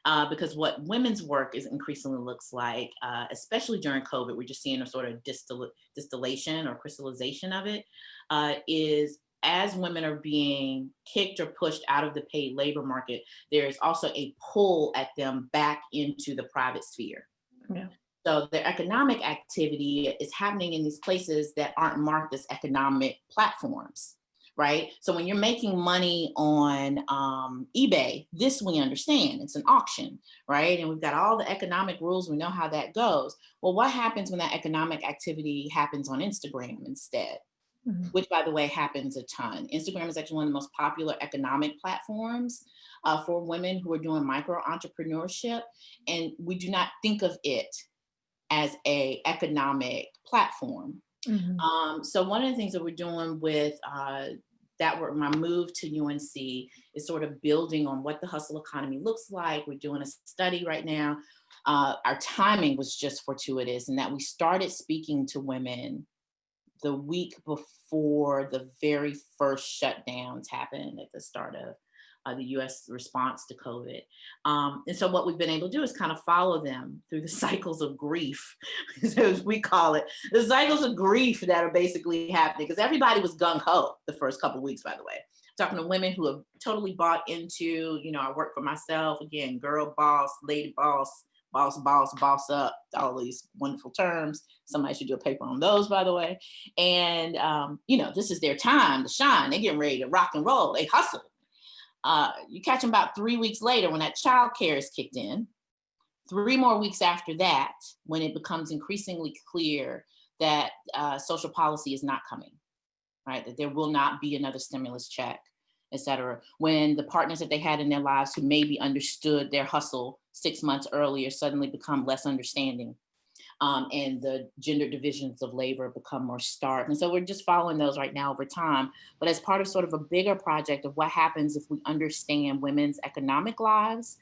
Uh, because what women's work is increasingly looks like, uh, especially during COVID, we're just seeing a sort of distil- distillation or crystallization of it, uh, is as women are being kicked or pushed out of the paid labor market, there is also a pull at them back into the private sphere. Yeah. So their economic activity is happening in these places that aren't marked as economic platforms right? So when you're making money on um, eBay, this we understand, it's an auction, right? And we've got all the economic rules, we know how that goes. Well, what happens when that economic activity happens on Instagram instead? Mhm. Which by the way, happens a ton. Instagram is actually one of the most popular economic platforms uh, for women who are doing micro entrepreneurship. And we do not think of it as a economic platform Mhm. Um, so one of the things that we're doing with uh, that were my move to UNC is sort of building on what the hustle economy looks like. We're doing a study right now. Uh, our timing was just fortuitous in that we started speaking to women the week before the very first shutdowns happened at the start of uh, the US response to COVID. Um, and so what we've been able to do is kind of follow them through the cycles of grief, as we call it, the cycles of grief that are basically happening because everybody was gung ho the first couple weeks, by the way. Talking to women who have totally bought into, you know, I work for myself, again, girl boss, lady boss, boss, boss, boss up, all these wonderful terms. Somebody should do a paper on those, by the way. And, um, you know, this is their time to shine. They're getting ready to rock and roll. They hustle. Uh, you catch them about three weeks later when that child care is kicked in. Three more weeks after that, when it becomes increasingly clear that uh, social policy is not coming, right? That there will not be another stimulus check, et cetera. When the partners that they had in their lives who maybe understood their hustle six months earlier suddenly become less understanding um, and the gender divisions of labor become more stark. And so we're just following those right now over time. But as part of sort of a bigger project of what happens if we understand women's economic lives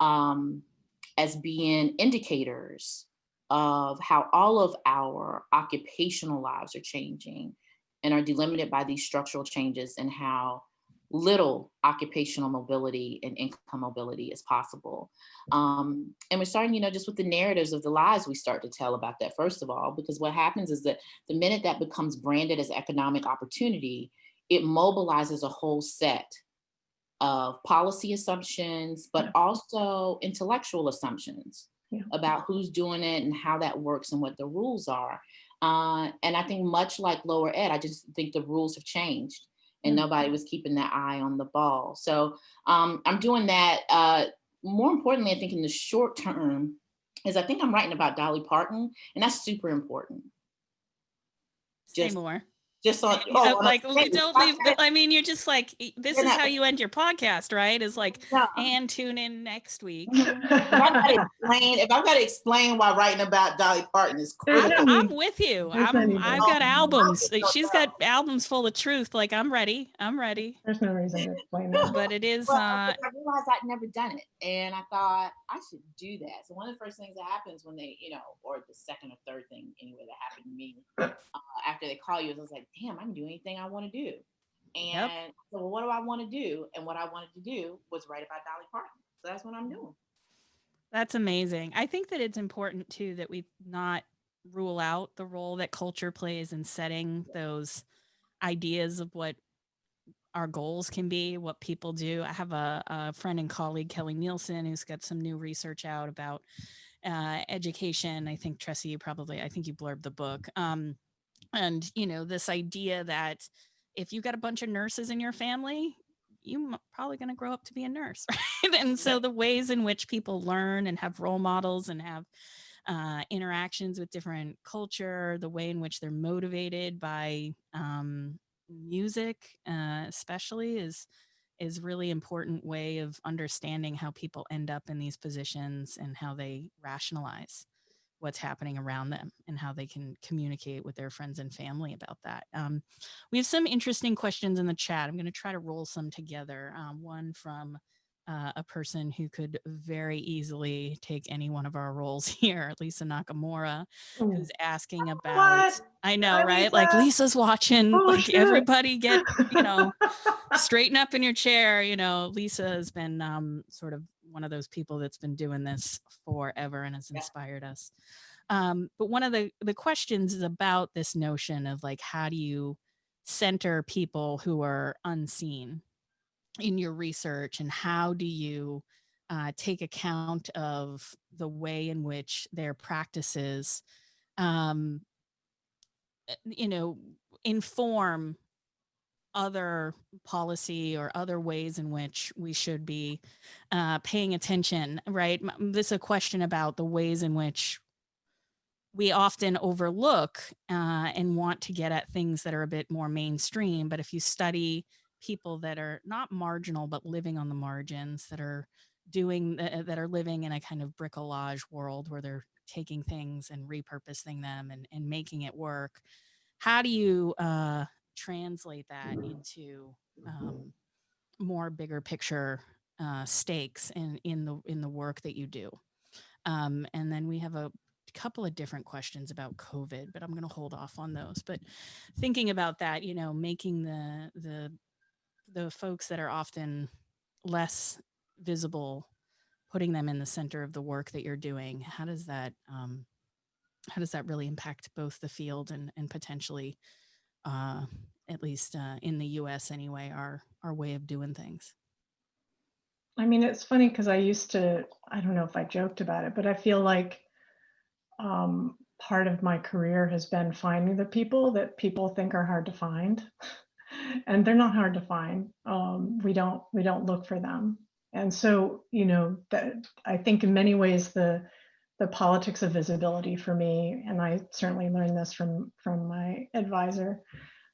um, as being indicators of how all of our occupational lives are changing and are delimited by these structural changes and how little occupational mobility and income mobility is possible. Um, and we're starting, you know, just with the narratives of the lies we start to tell about that, first of all, because what happens is that the minute that becomes branded as economic opportunity, it mobilizes a whole set of policy assumptions, but also intellectual assumptions Yeah. about who's doing it and how that works and what the rules are. Uh, and I think much like lower ed, I just think the rules have changed and nobody was keeping their eye on the ball. So um, I'm doing that. Uh, more importantly, I think in the short term, is I think I'm writing about Dolly Parton, and that's super important. Say Just- more. Just on, oh, on like we don't leave. I mean, you're just like this You're is not- how you end your podcast, right? Is like No. and tune in next week. If I've got to explain, if I've got to explain why writing about Dolly Parton is cool critical, no I'm with you. I'm, i've got albums. No, no, She's no. got albums full of truth. Like I'm ready. I'm ready. There's no reason to explain that. But it is. Well, uh I realized I'd never done it, and I thought I should do that. So one of the first things that happens when they, you know, or the second or third thing anyway that happened to me uh, after they call you is I was like, damn, I can do anything I want to do. And so, well, what do I want to do? And what I wanted to do was write about Dolly Parton. So that's what I'm doing. That's amazing. I think that it's important too that we not rule out the role that culture plays in setting those ideas of what our goals can be, what people do. I have a, a friend and colleague, Kelly Nielsen, who's got some new research out about uh, education. I think Tressie, you probably, I think you blurbed the book. Um, and you know, this idea that if you've got a bunch of nurses in your family, you're probably going to grow up to be a nurse, right? And so the ways in which people learn and have role models and have uh, interactions with different culture, the way in which they're motivated by um, music, uh, especially, is is really important way of understanding how people end up in these positions and how they rationalize what's happening around them and how they can communicate with their friends and family about that. Um, we have some interesting questions in the chat. I'm going to try to roll some together. Um, one from uh, a person who could very easily take any one of our roles here, Lisa Nakamura, Ooh. who's asking about. What? I know, Hi, right? Like Lisa's watching. Oh, like shit. everybody get, you know, straighten up in your chair. You know, Lisa has been um, sort of one of those people that's been doing this forever and has Yeah. inspired us. Um, but one of the the questions is about this notion of like how do you center people who are unseen in your research and how do you uh, take account of the way in which their practices um, uh, you know inform other policy or other ways in which we should be uh, paying attention right? This is a question about the ways in which we often overlook uh, and want to get at things that are a bit more mainstream but if you study people that are not marginal but living on the margins that are doing uh, that are living in a kind of bricolage world where they're taking things and repurposing them and, and making it work how do you uh, translate that into um, more bigger picture uh, stakes in in the in the work that you do? Um, and then we have a couple of different questions about COVID, but I'm going to hold off on those. But thinking about that, you know, making the the the folks that are often less visible, putting them in the center of the work that you're doing, how does that um, how does that really impact both the field and and potentially, uh, at least uh, in the U.S. anyway, our our way of doing things? I mean, it's funny because I used to, I don't know if I joked about it, but I feel like um, part of my career has been finding the people that people think are hard to find. and they're not hard to find. Um, we don't we don't look for them. And so, you know, that I think in many ways the the politics of visibility for me, and I certainly learned this from from my advisor,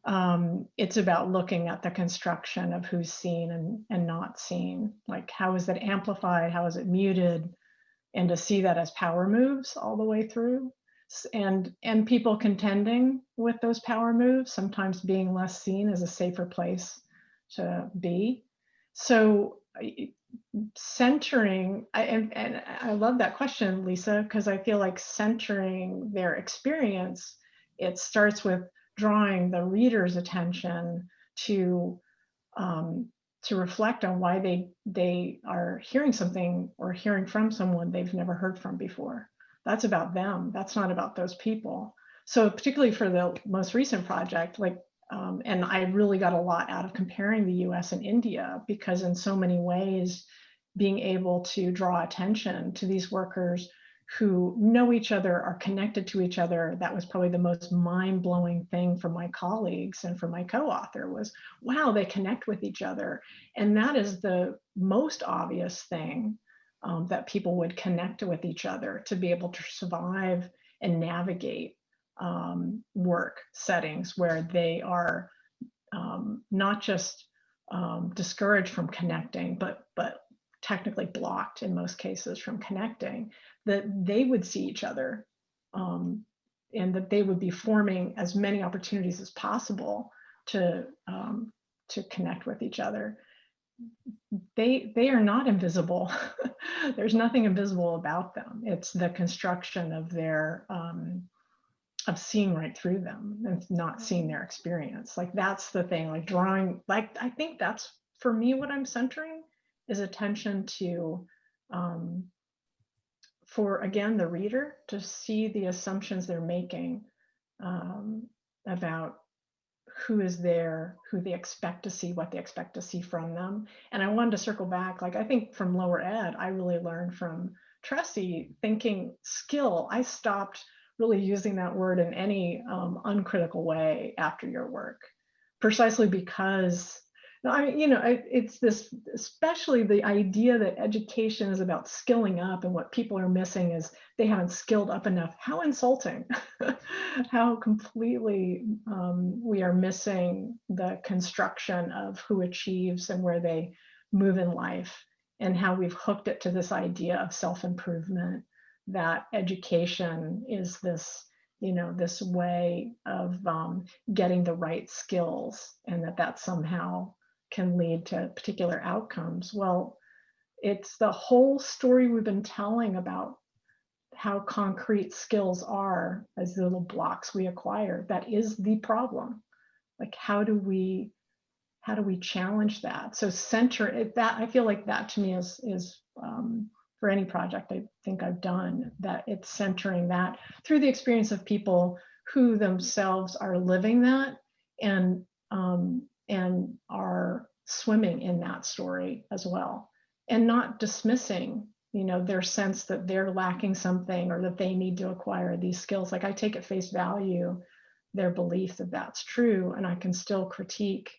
um, it's about looking at the construction of who's seen and, and not seen. Like, how is it amplified? How is it muted? And to see that as power moves all the way through. And, and people contending with those power moves, sometimes being less seen as a safer place to be. So centering, and, and I love that question, Lisa, because I feel like centering their experience, it starts with drawing the reader's attention to um, to reflect on why they they are hearing something or hearing from someone they've never heard from before. That's about them. That's not about those people. So particularly for the most recent project, like, um, and I really got a lot out of comparing the U.S. and India because in so many ways, being able to draw attention to these workers who know each other, are connected to each other. That was probably the most mind-blowing thing for my colleagues and for my co-author was, wow, they connect with each other. And that is the most obvious thing um, that people would connect with each other to be able to survive and navigate um, work settings where they are um, not just um, discouraged from connecting, but but technically blocked in most cases from connecting that they would see each other um, and that they would be forming as many opportunities as possible to um, to connect with each other. They they are not invisible. There's nothing invisible about them. It's the construction of their um, of seeing right through them and not seeing their experience. Like that's the thing. Like drawing. Like I think that's for me what I'm centering is attention to um, for again the reader to see the assumptions they're making um, about who is there, who they expect to see, what they expect to see from them. And I wanted to circle back, like I think from lower ed, I really learned from Tressie thinking skill. I stopped really using that word in any um, uncritical way after your work, precisely because I mean, you know, it's this, especially the idea that education is about skilling up and what people are missing is they haven't skilled up enough. How insulting, how completely um, we are missing the construction of who achieves and where they move in life and how we've hooked it to this idea of self-improvement, that education is this you know this way of um, getting the right skills and that that somehow can lead to particular outcomes. Well, it's the whole story we've been telling about how concrete skills are as little blocks we acquire. That is the problem. Like, how do we how do we challenge that? So center it, that I feel like that to me is is um, for any project I think I've done that it's centering that through the experience of people who themselves are living that and um, and are swimming in that story as well. And not dismissing you know their sense that they're lacking something or that they need to acquire these skills. Like i take at face value their belief that that's true and i can still critique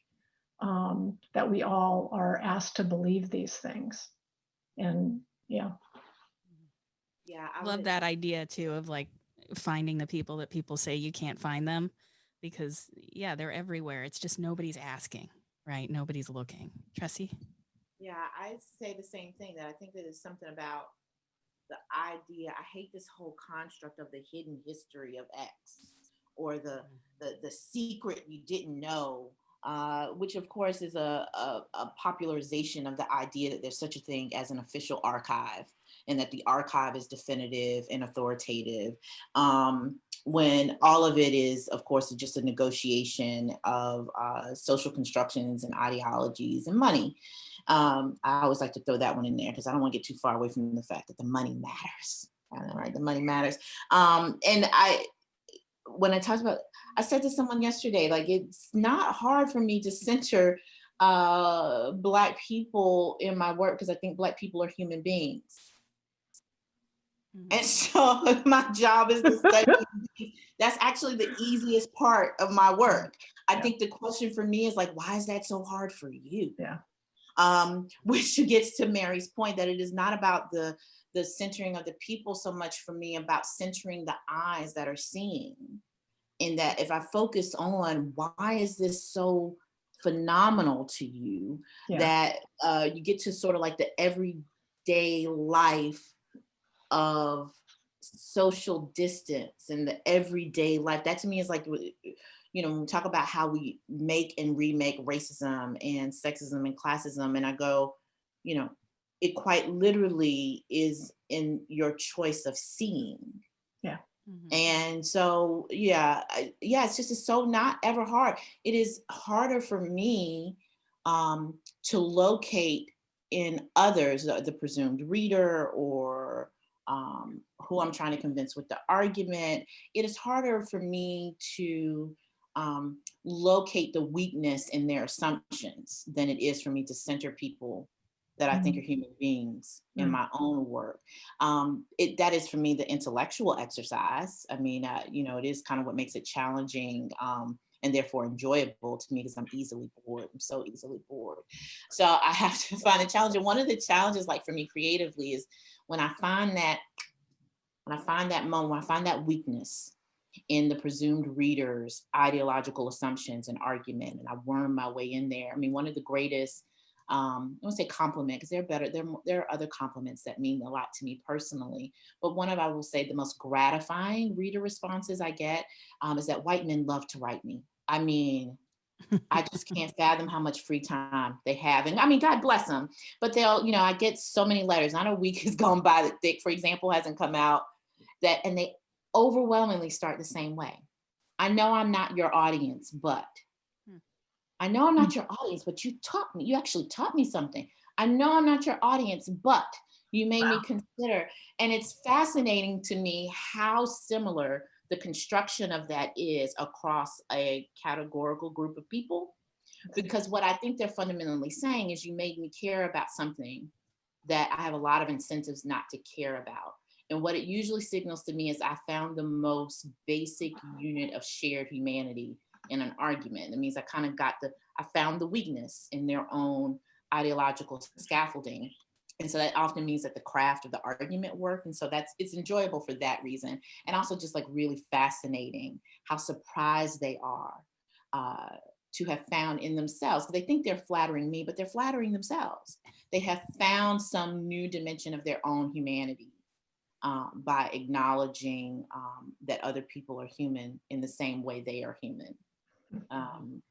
um, that we all are asked to believe these things. And yeah yeah i love that idea too of like finding the people that people say you can't find them because yeah, they're everywhere. It's just nobody's asking, right? Nobody's looking. Tressie? Yeah, I say the same thing that I think that is something about the idea. I hate this whole construct of the hidden history of X or the mm. the, the secret you didn't know, uh, which of course is a, a, a popularization of the idea that there's such a thing as an official archive and that the archive is definitive and authoritative. Um, when all of it is, of course, just a negotiation of uh, social constructions and ideologies and money. Um, I always like to throw that one in there because I don't want to get too far away from the fact that the money matters. Right? The money matters. Um, and I, when I talked about, I said to someone yesterday, like it's not hard for me to center uh, Black people in my work because I think Black people are human beings. Mhm. And so my job is to study. That's actually the easiest part of my work. I Yeah. think the question for me is like, why is that so hard for you? Yeah. Um, which gets to Mary's point that it is not about the the centering of the people so much for me about centering the eyes that are seeing. In that if I focus on why is this so phenomenal to you, Yeah. that uh, you get to sort of like the everyday life of social distance and the everyday life. That to me is like, you know, when we talk about how we make and remake racism and sexism and classism, and I go, you know, it quite literally is in your choice of seeing. Mhm. And so, yeah, yeah, it's just it's so not ever hard. It is harder for me um, to locate in others, the, the presumed reader or um, who I'm trying to convince with the argument. It is harder for me to um, locate the weakness in their assumptions than it is for me to center people that I think Mhm. are human beings in Mm. my own work um, it that is for me the intellectual exercise. I mean, uh, you know, it is kind of what makes it challenging um, and therefore enjoyable to me because I'm easily bored. I'm so easily bored. So I have to find a challenge. And one of the challenges, like for me creatively, is when I find that when I find that moment, when I find that weakness in the presumed reader's ideological assumptions and argument, and I worm my way in there. I mean, one of the greatest um, I won't say compliment because they're better. There, there are other compliments that mean a lot to me personally. But one of, I will say, the most gratifying reader responses I get um, is that white men love to write me. I mean, I just can't fathom how much free time they have. And I mean, God bless them. But they'll, you know, I get so many letters. Not a week has gone by that Thick, for example, hasn't come out. That and they overwhelmingly start the same way. I know I'm not your audience, but. I know I'm hmm. not your audience, but you taught me, you actually taught me something. I know I'm not your audience, but you made me consider. And it's fascinating to me how similar the construction of that is across a categorical group of people. Because what I think they're fundamentally saying is you made me care about something that I have a lot of incentives not to care about. And what it usually signals to me is I found the most basic unit of shared humanity in an argument. It means I kind of got the, I found the weakness in their own ideological scaffolding. And so that often means that the craft of the argument work. And so that's, it's enjoyable for that reason. And also just like really fascinating how surprised they are uh, to have found in themselves. They think they're flattering me, but they're flattering themselves. They have found some new dimension of their own humanity um, by acknowledging um, that other people are human in the same way they are human. Um,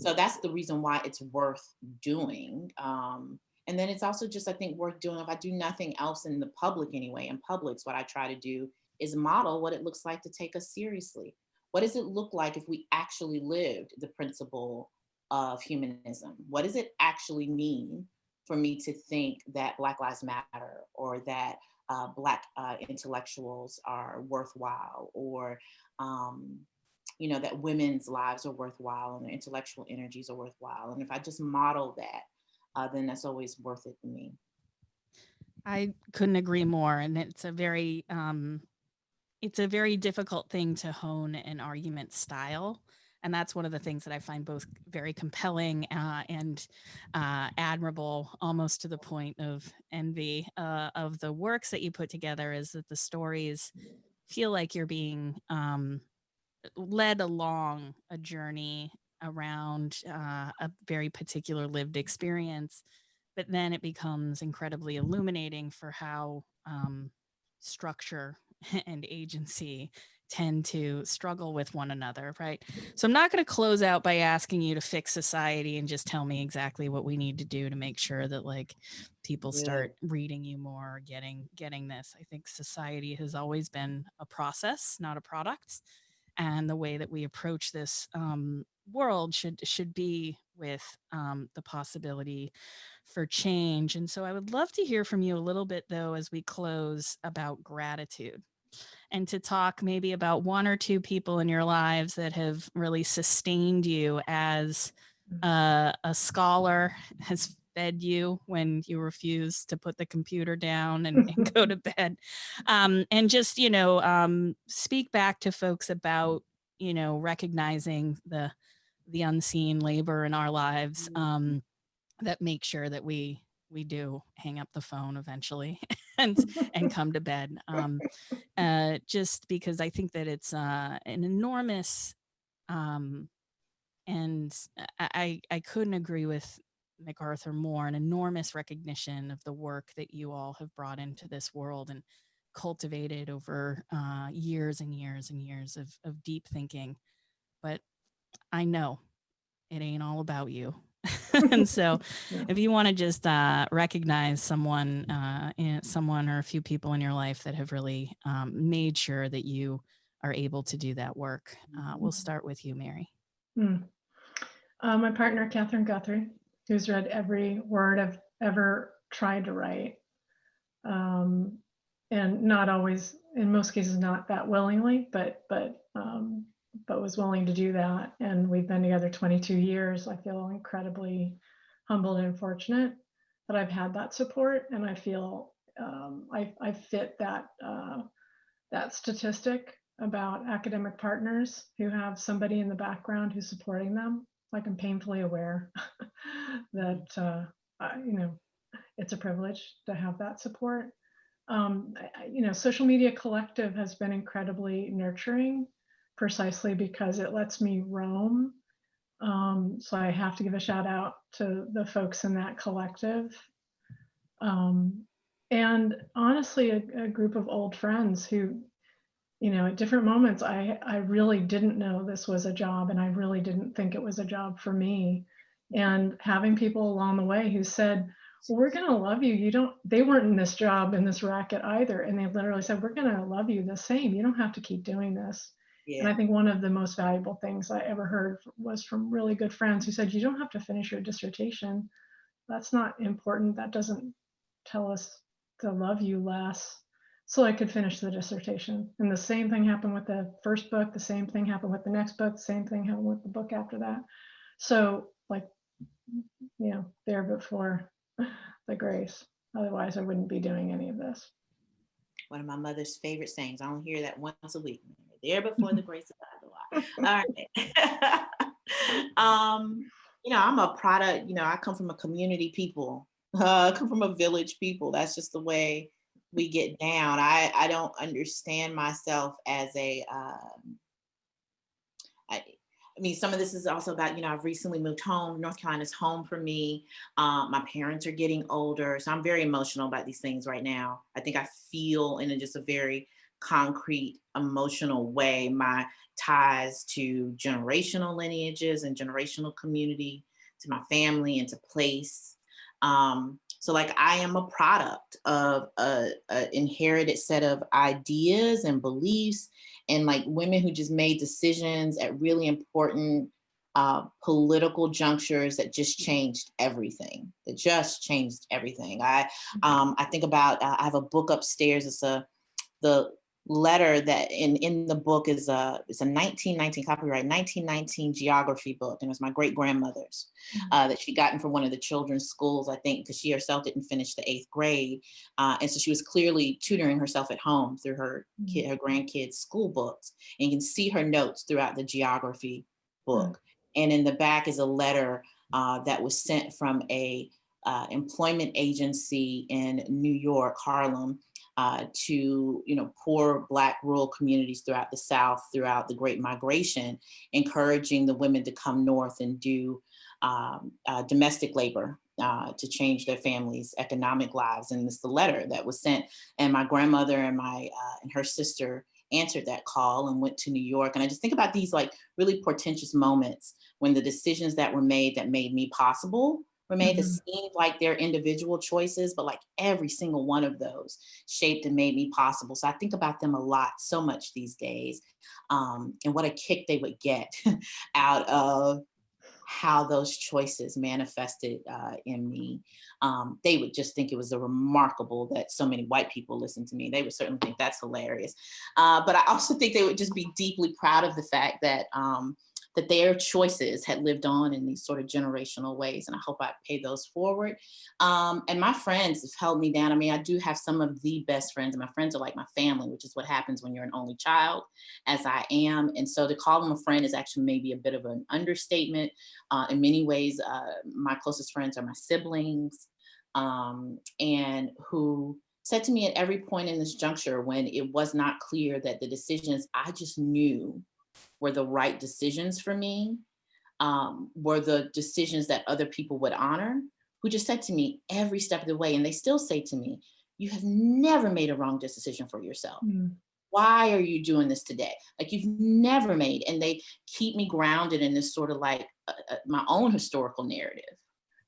so that's the reason why it's worth doing. Um, and then it's also just, I think, worth doing if I do nothing else in the public anyway. In publics, what I try to do is model what it looks like to take us seriously. What does it look like if we actually lived the principle of humanism? What does it actually mean for me to think that Black Lives Matter or that uh, Black uh, intellectuals are worthwhile or um, you know, that women's lives are worthwhile and their intellectual energies are worthwhile. And if I just model that, uh, then that's always worth it to me. I couldn't agree more. And it's a very, um, it's a very difficult thing to hone an argument style. And that's one of the things that I find both very compelling uh, and uh, admirable, almost to the point of envy uh, of the works that you put together is that the stories feel like you're being um, led along a journey around uh, a very particular lived experience but then it becomes incredibly illuminating for how um, structure and agency tend to struggle with one another, right? So I'm not going to close out by asking you to fix society and just tell me exactly what we need to do to make sure that like people Yeah. start reading you more, getting getting this. I think society has always been a process, not a product, and the way that we approach this um, world should should be with um, the possibility for change. And so I would love to hear from you a little bit though as we close about gratitude and to talk maybe about one or two people in your lives that have really sustained you as uh, a scholar has fed you when you refuse to put the computer down and, and go to bed. Um, and just you know um, speak back to folks about you know recognizing the the unseen labor in our lives um, that make sure that we we do hang up the phone eventually and and come to bed. Um, uh, just because I think that it's uh, an enormous um, and I I couldn't agree with MacArthur more an enormous recognition of the work that you all have brought into this world and cultivated over uh, years and years and years of, of deep thinking but I know it ain't all about you and so Yeah. if you want to just uh, recognize someone, uh, in, someone or a few people in your life that have really um, made sure that you are able to do that work, uh, we'll Mhm. start with you, Mary. Hmm. Uh, my partner, Catherine Guthrie, who's read every word I've ever tried to write. Um, and not always, in most cases, not that willingly, but, but, um, but was willing to do that. And we've been together 22 years. I feel incredibly humbled and fortunate that I've had that support. And I feel um, I, I fit that, uh, that statistic about academic partners who have somebody in the background who's supporting them. Like I'm painfully aware that, uh, I, you know, it's a privilege to have that support. Um, I, you know, Social Media Collective has been incredibly nurturing precisely because it lets me roam. Um, so I have to give a shout out to the folks in that collective. Um, and honestly, a, a group of old friends who, you know, at different moments, I, I really didn't know this was a job and I really didn't think it was a job for me. And having people along the way who said, well, we're going to love you. You don't, they weren't in this job, in this racket either. And they literally said, we're going to love you the same. You don't have to keep doing this. And I think one of the most valuable things I ever heard was from really good friends who said, you don't have to finish your dissertation. That's not important. That doesn't tell us to love you less. So I could finish the dissertation. And the same thing happened with the first book. The same thing happened with the next book. The same thing happened with the book after that. So, like, you know, there before the grace. Otherwise, I wouldn't be doing any of this. One of my mother's favorite sayings. I only hear that once a week. There before the grace of God. All right. um, you know, I'm a product, you know, I come from a community people. Uh, I come from a village people. That's just the way we get down. I, I don't understand myself as a um, I, I mean, some of this is also about, you know, I've recently moved home. North Carolina's home for me. Um, my parents are getting older. So I'm very emotional about these things right now. I think I feel in a, just a very concrete, emotional way my ties to generational lineages and generational community, to my family and to place. Um, so like I am a product of a, a inherited set of ideas and beliefs and like women who just made decisions at really important uh, political junctures that just changed everything. That just changed everything. I um, I think about uh, I have a book upstairs. It's a the letter that in in the book is a it's a 1919 copyright 1919 geography book and it was my great grandmother's uh, that she gotten from one of the children's schools I think because she herself didn't finish the eighth grade uh, and so she was clearly tutoring herself at home through her kid her grandkids school books and you can see her notes throughout the geography book. And in the back is a letter uh, that was sent from a uh, employment agency in New York Harlem uh, to you know poor black rural communities throughout the south throughout the great migration encouraging the women to come north and do um, uh, domestic labor uh, to change their families economic lives and it's the letter that was sent and my grandmother and my uh, and her sister answered that call and went to New York. And I just think about these like really portentous moments when the decisions that were made that made me possible were made that Mhm. seemed like their individual choices, but like every single one of those shaped and made me possible. So I think about them a lot, so much these days, um, and what a kick they would get out of how those choices manifested uh, in me. Um, they would just think it was a remarkable that so many white people listen to me. They would certainly think that's hilarious. Uh, but I also think they would just be deeply proud of the fact that um, that their choices had lived on in these sort of generational ways. And I hope I pay those forward. Um, and my friends have held me down. I mean, I do have some of the best friends, and my friends are like my family, which is what happens when you're an only child, as I am. And so to call them a friend is actually maybe a bit of an understatement. Uh, in many ways, uh, my closest friends are my siblings, um, and who said to me at every point in this juncture when it was not clear that the decisions I just knew were the right decisions for me, um, were the decisions that other people would honor, who just said to me every step of the way, and they still say to me, you have never made a wrong decision for yourself. Mm, Why are you doing this today? Like you've never made, and they keep me grounded in this sort of like uh, uh, my own historical narrative,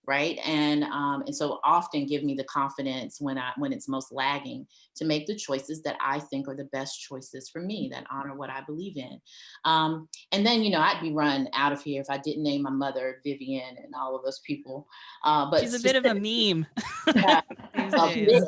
right? And um, and so often give me the confidence when I when it's most lagging to make the choices that I think are the best choices for me that honor what I believe in. Um, and then you know I'd be run out of here if I didn't name my mother Vivian and all of those people. Uh, but She's a bit of a meme. Yeah, a bit,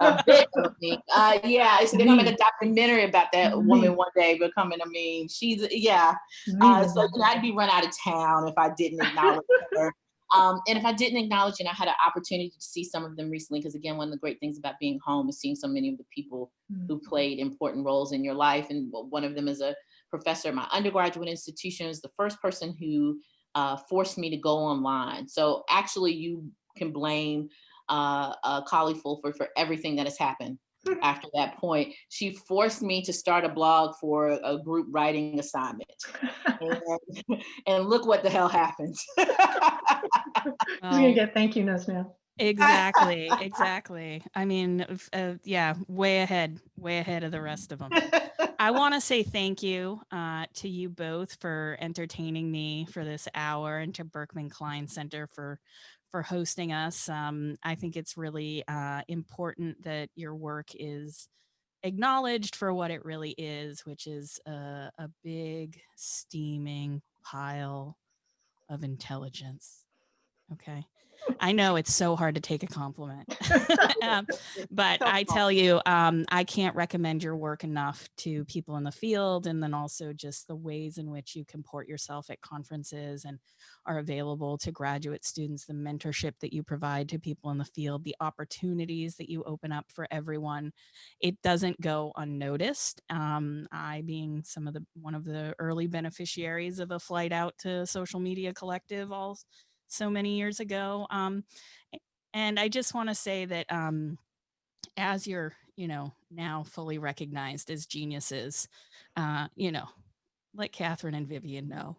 a bit of me. Uh, yeah, so they're gonna make a documentary about that Meme. woman one day becoming a meme. She's yeah. Uh, so you know, I'd be run out of town if I didn't acknowledge her. Um, and if I didn't acknowledge, and I had an opportunity to see some of them recently, because again, one of the great things about being home is seeing so many of the people mm, who played important roles in your life. And one of them is a professor at my undergraduate institution, is the first person who uh, forced me to go online. So actually, you can blame uh, uh, Collie Fulford for everything that has happened after that point. She forced me to start a blog for a group writing assignment. And, and look what the hell happened. Well, gonna get thank you notes now? exactly, exactly. I mean, uh, yeah, way ahead, way ahead of the rest of them. I want to say thank you uh, to you both for entertaining me for this hour and to Berkman Klein Center for for hosting us. Um, I think it's really uh, important that your work is acknowledged for what it really is, which is a, a big steaming pile of intelligence. Okay. I know it's so hard to take a compliment. um, but I tell you, um, I can't recommend your work enough to people in the field. And then also just the ways in which you comport yourself at conferences and are available to graduate students, the mentorship that you provide to people in the field, the opportunities that you open up for everyone. It doesn't go unnoticed. Um, I being some of the one of the early beneficiaries of a flight out to social media collective all so many years ago. Um, and I just want to say that um, as you're, you know, now fully recognized as geniuses, uh, you know, let Catherine and Vivian know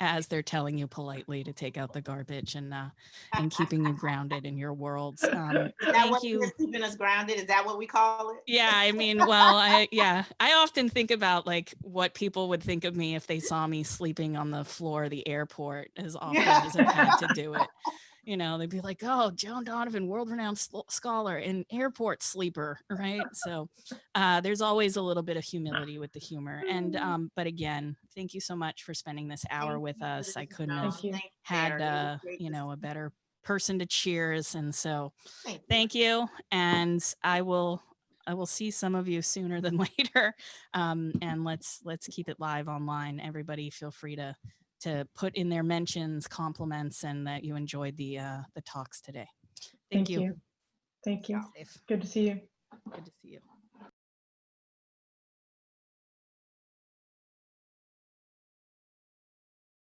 as they're telling you politely to take out the garbage and uh, and keeping you grounded in your worlds. Um, thank you. keeping us grounded? Is that what we call it? Yeah, I mean, well, I yeah, I often think about like what people would think of me if they saw me sleeping on the floor of the airport as often Yeah. as I've had to do it. You know, they'd be like, "Oh, Joan Donovan, world-renowned scholar and airport sleeper," right? So, uh, there's always a little bit of humility with the humor. And um, but again, thank you so much for spending this hour Thank with us. I couldn't have you. Had Sarah. It was uh, you know a better person to cheers, and so Thank you. thank you and i will i will see some of you sooner than later um, and let's let's keep it live online everybody feel free to to put in their mentions compliments and that you enjoyed the uh the talks today thank, Thank you. Thank you. Good to see you. good to see you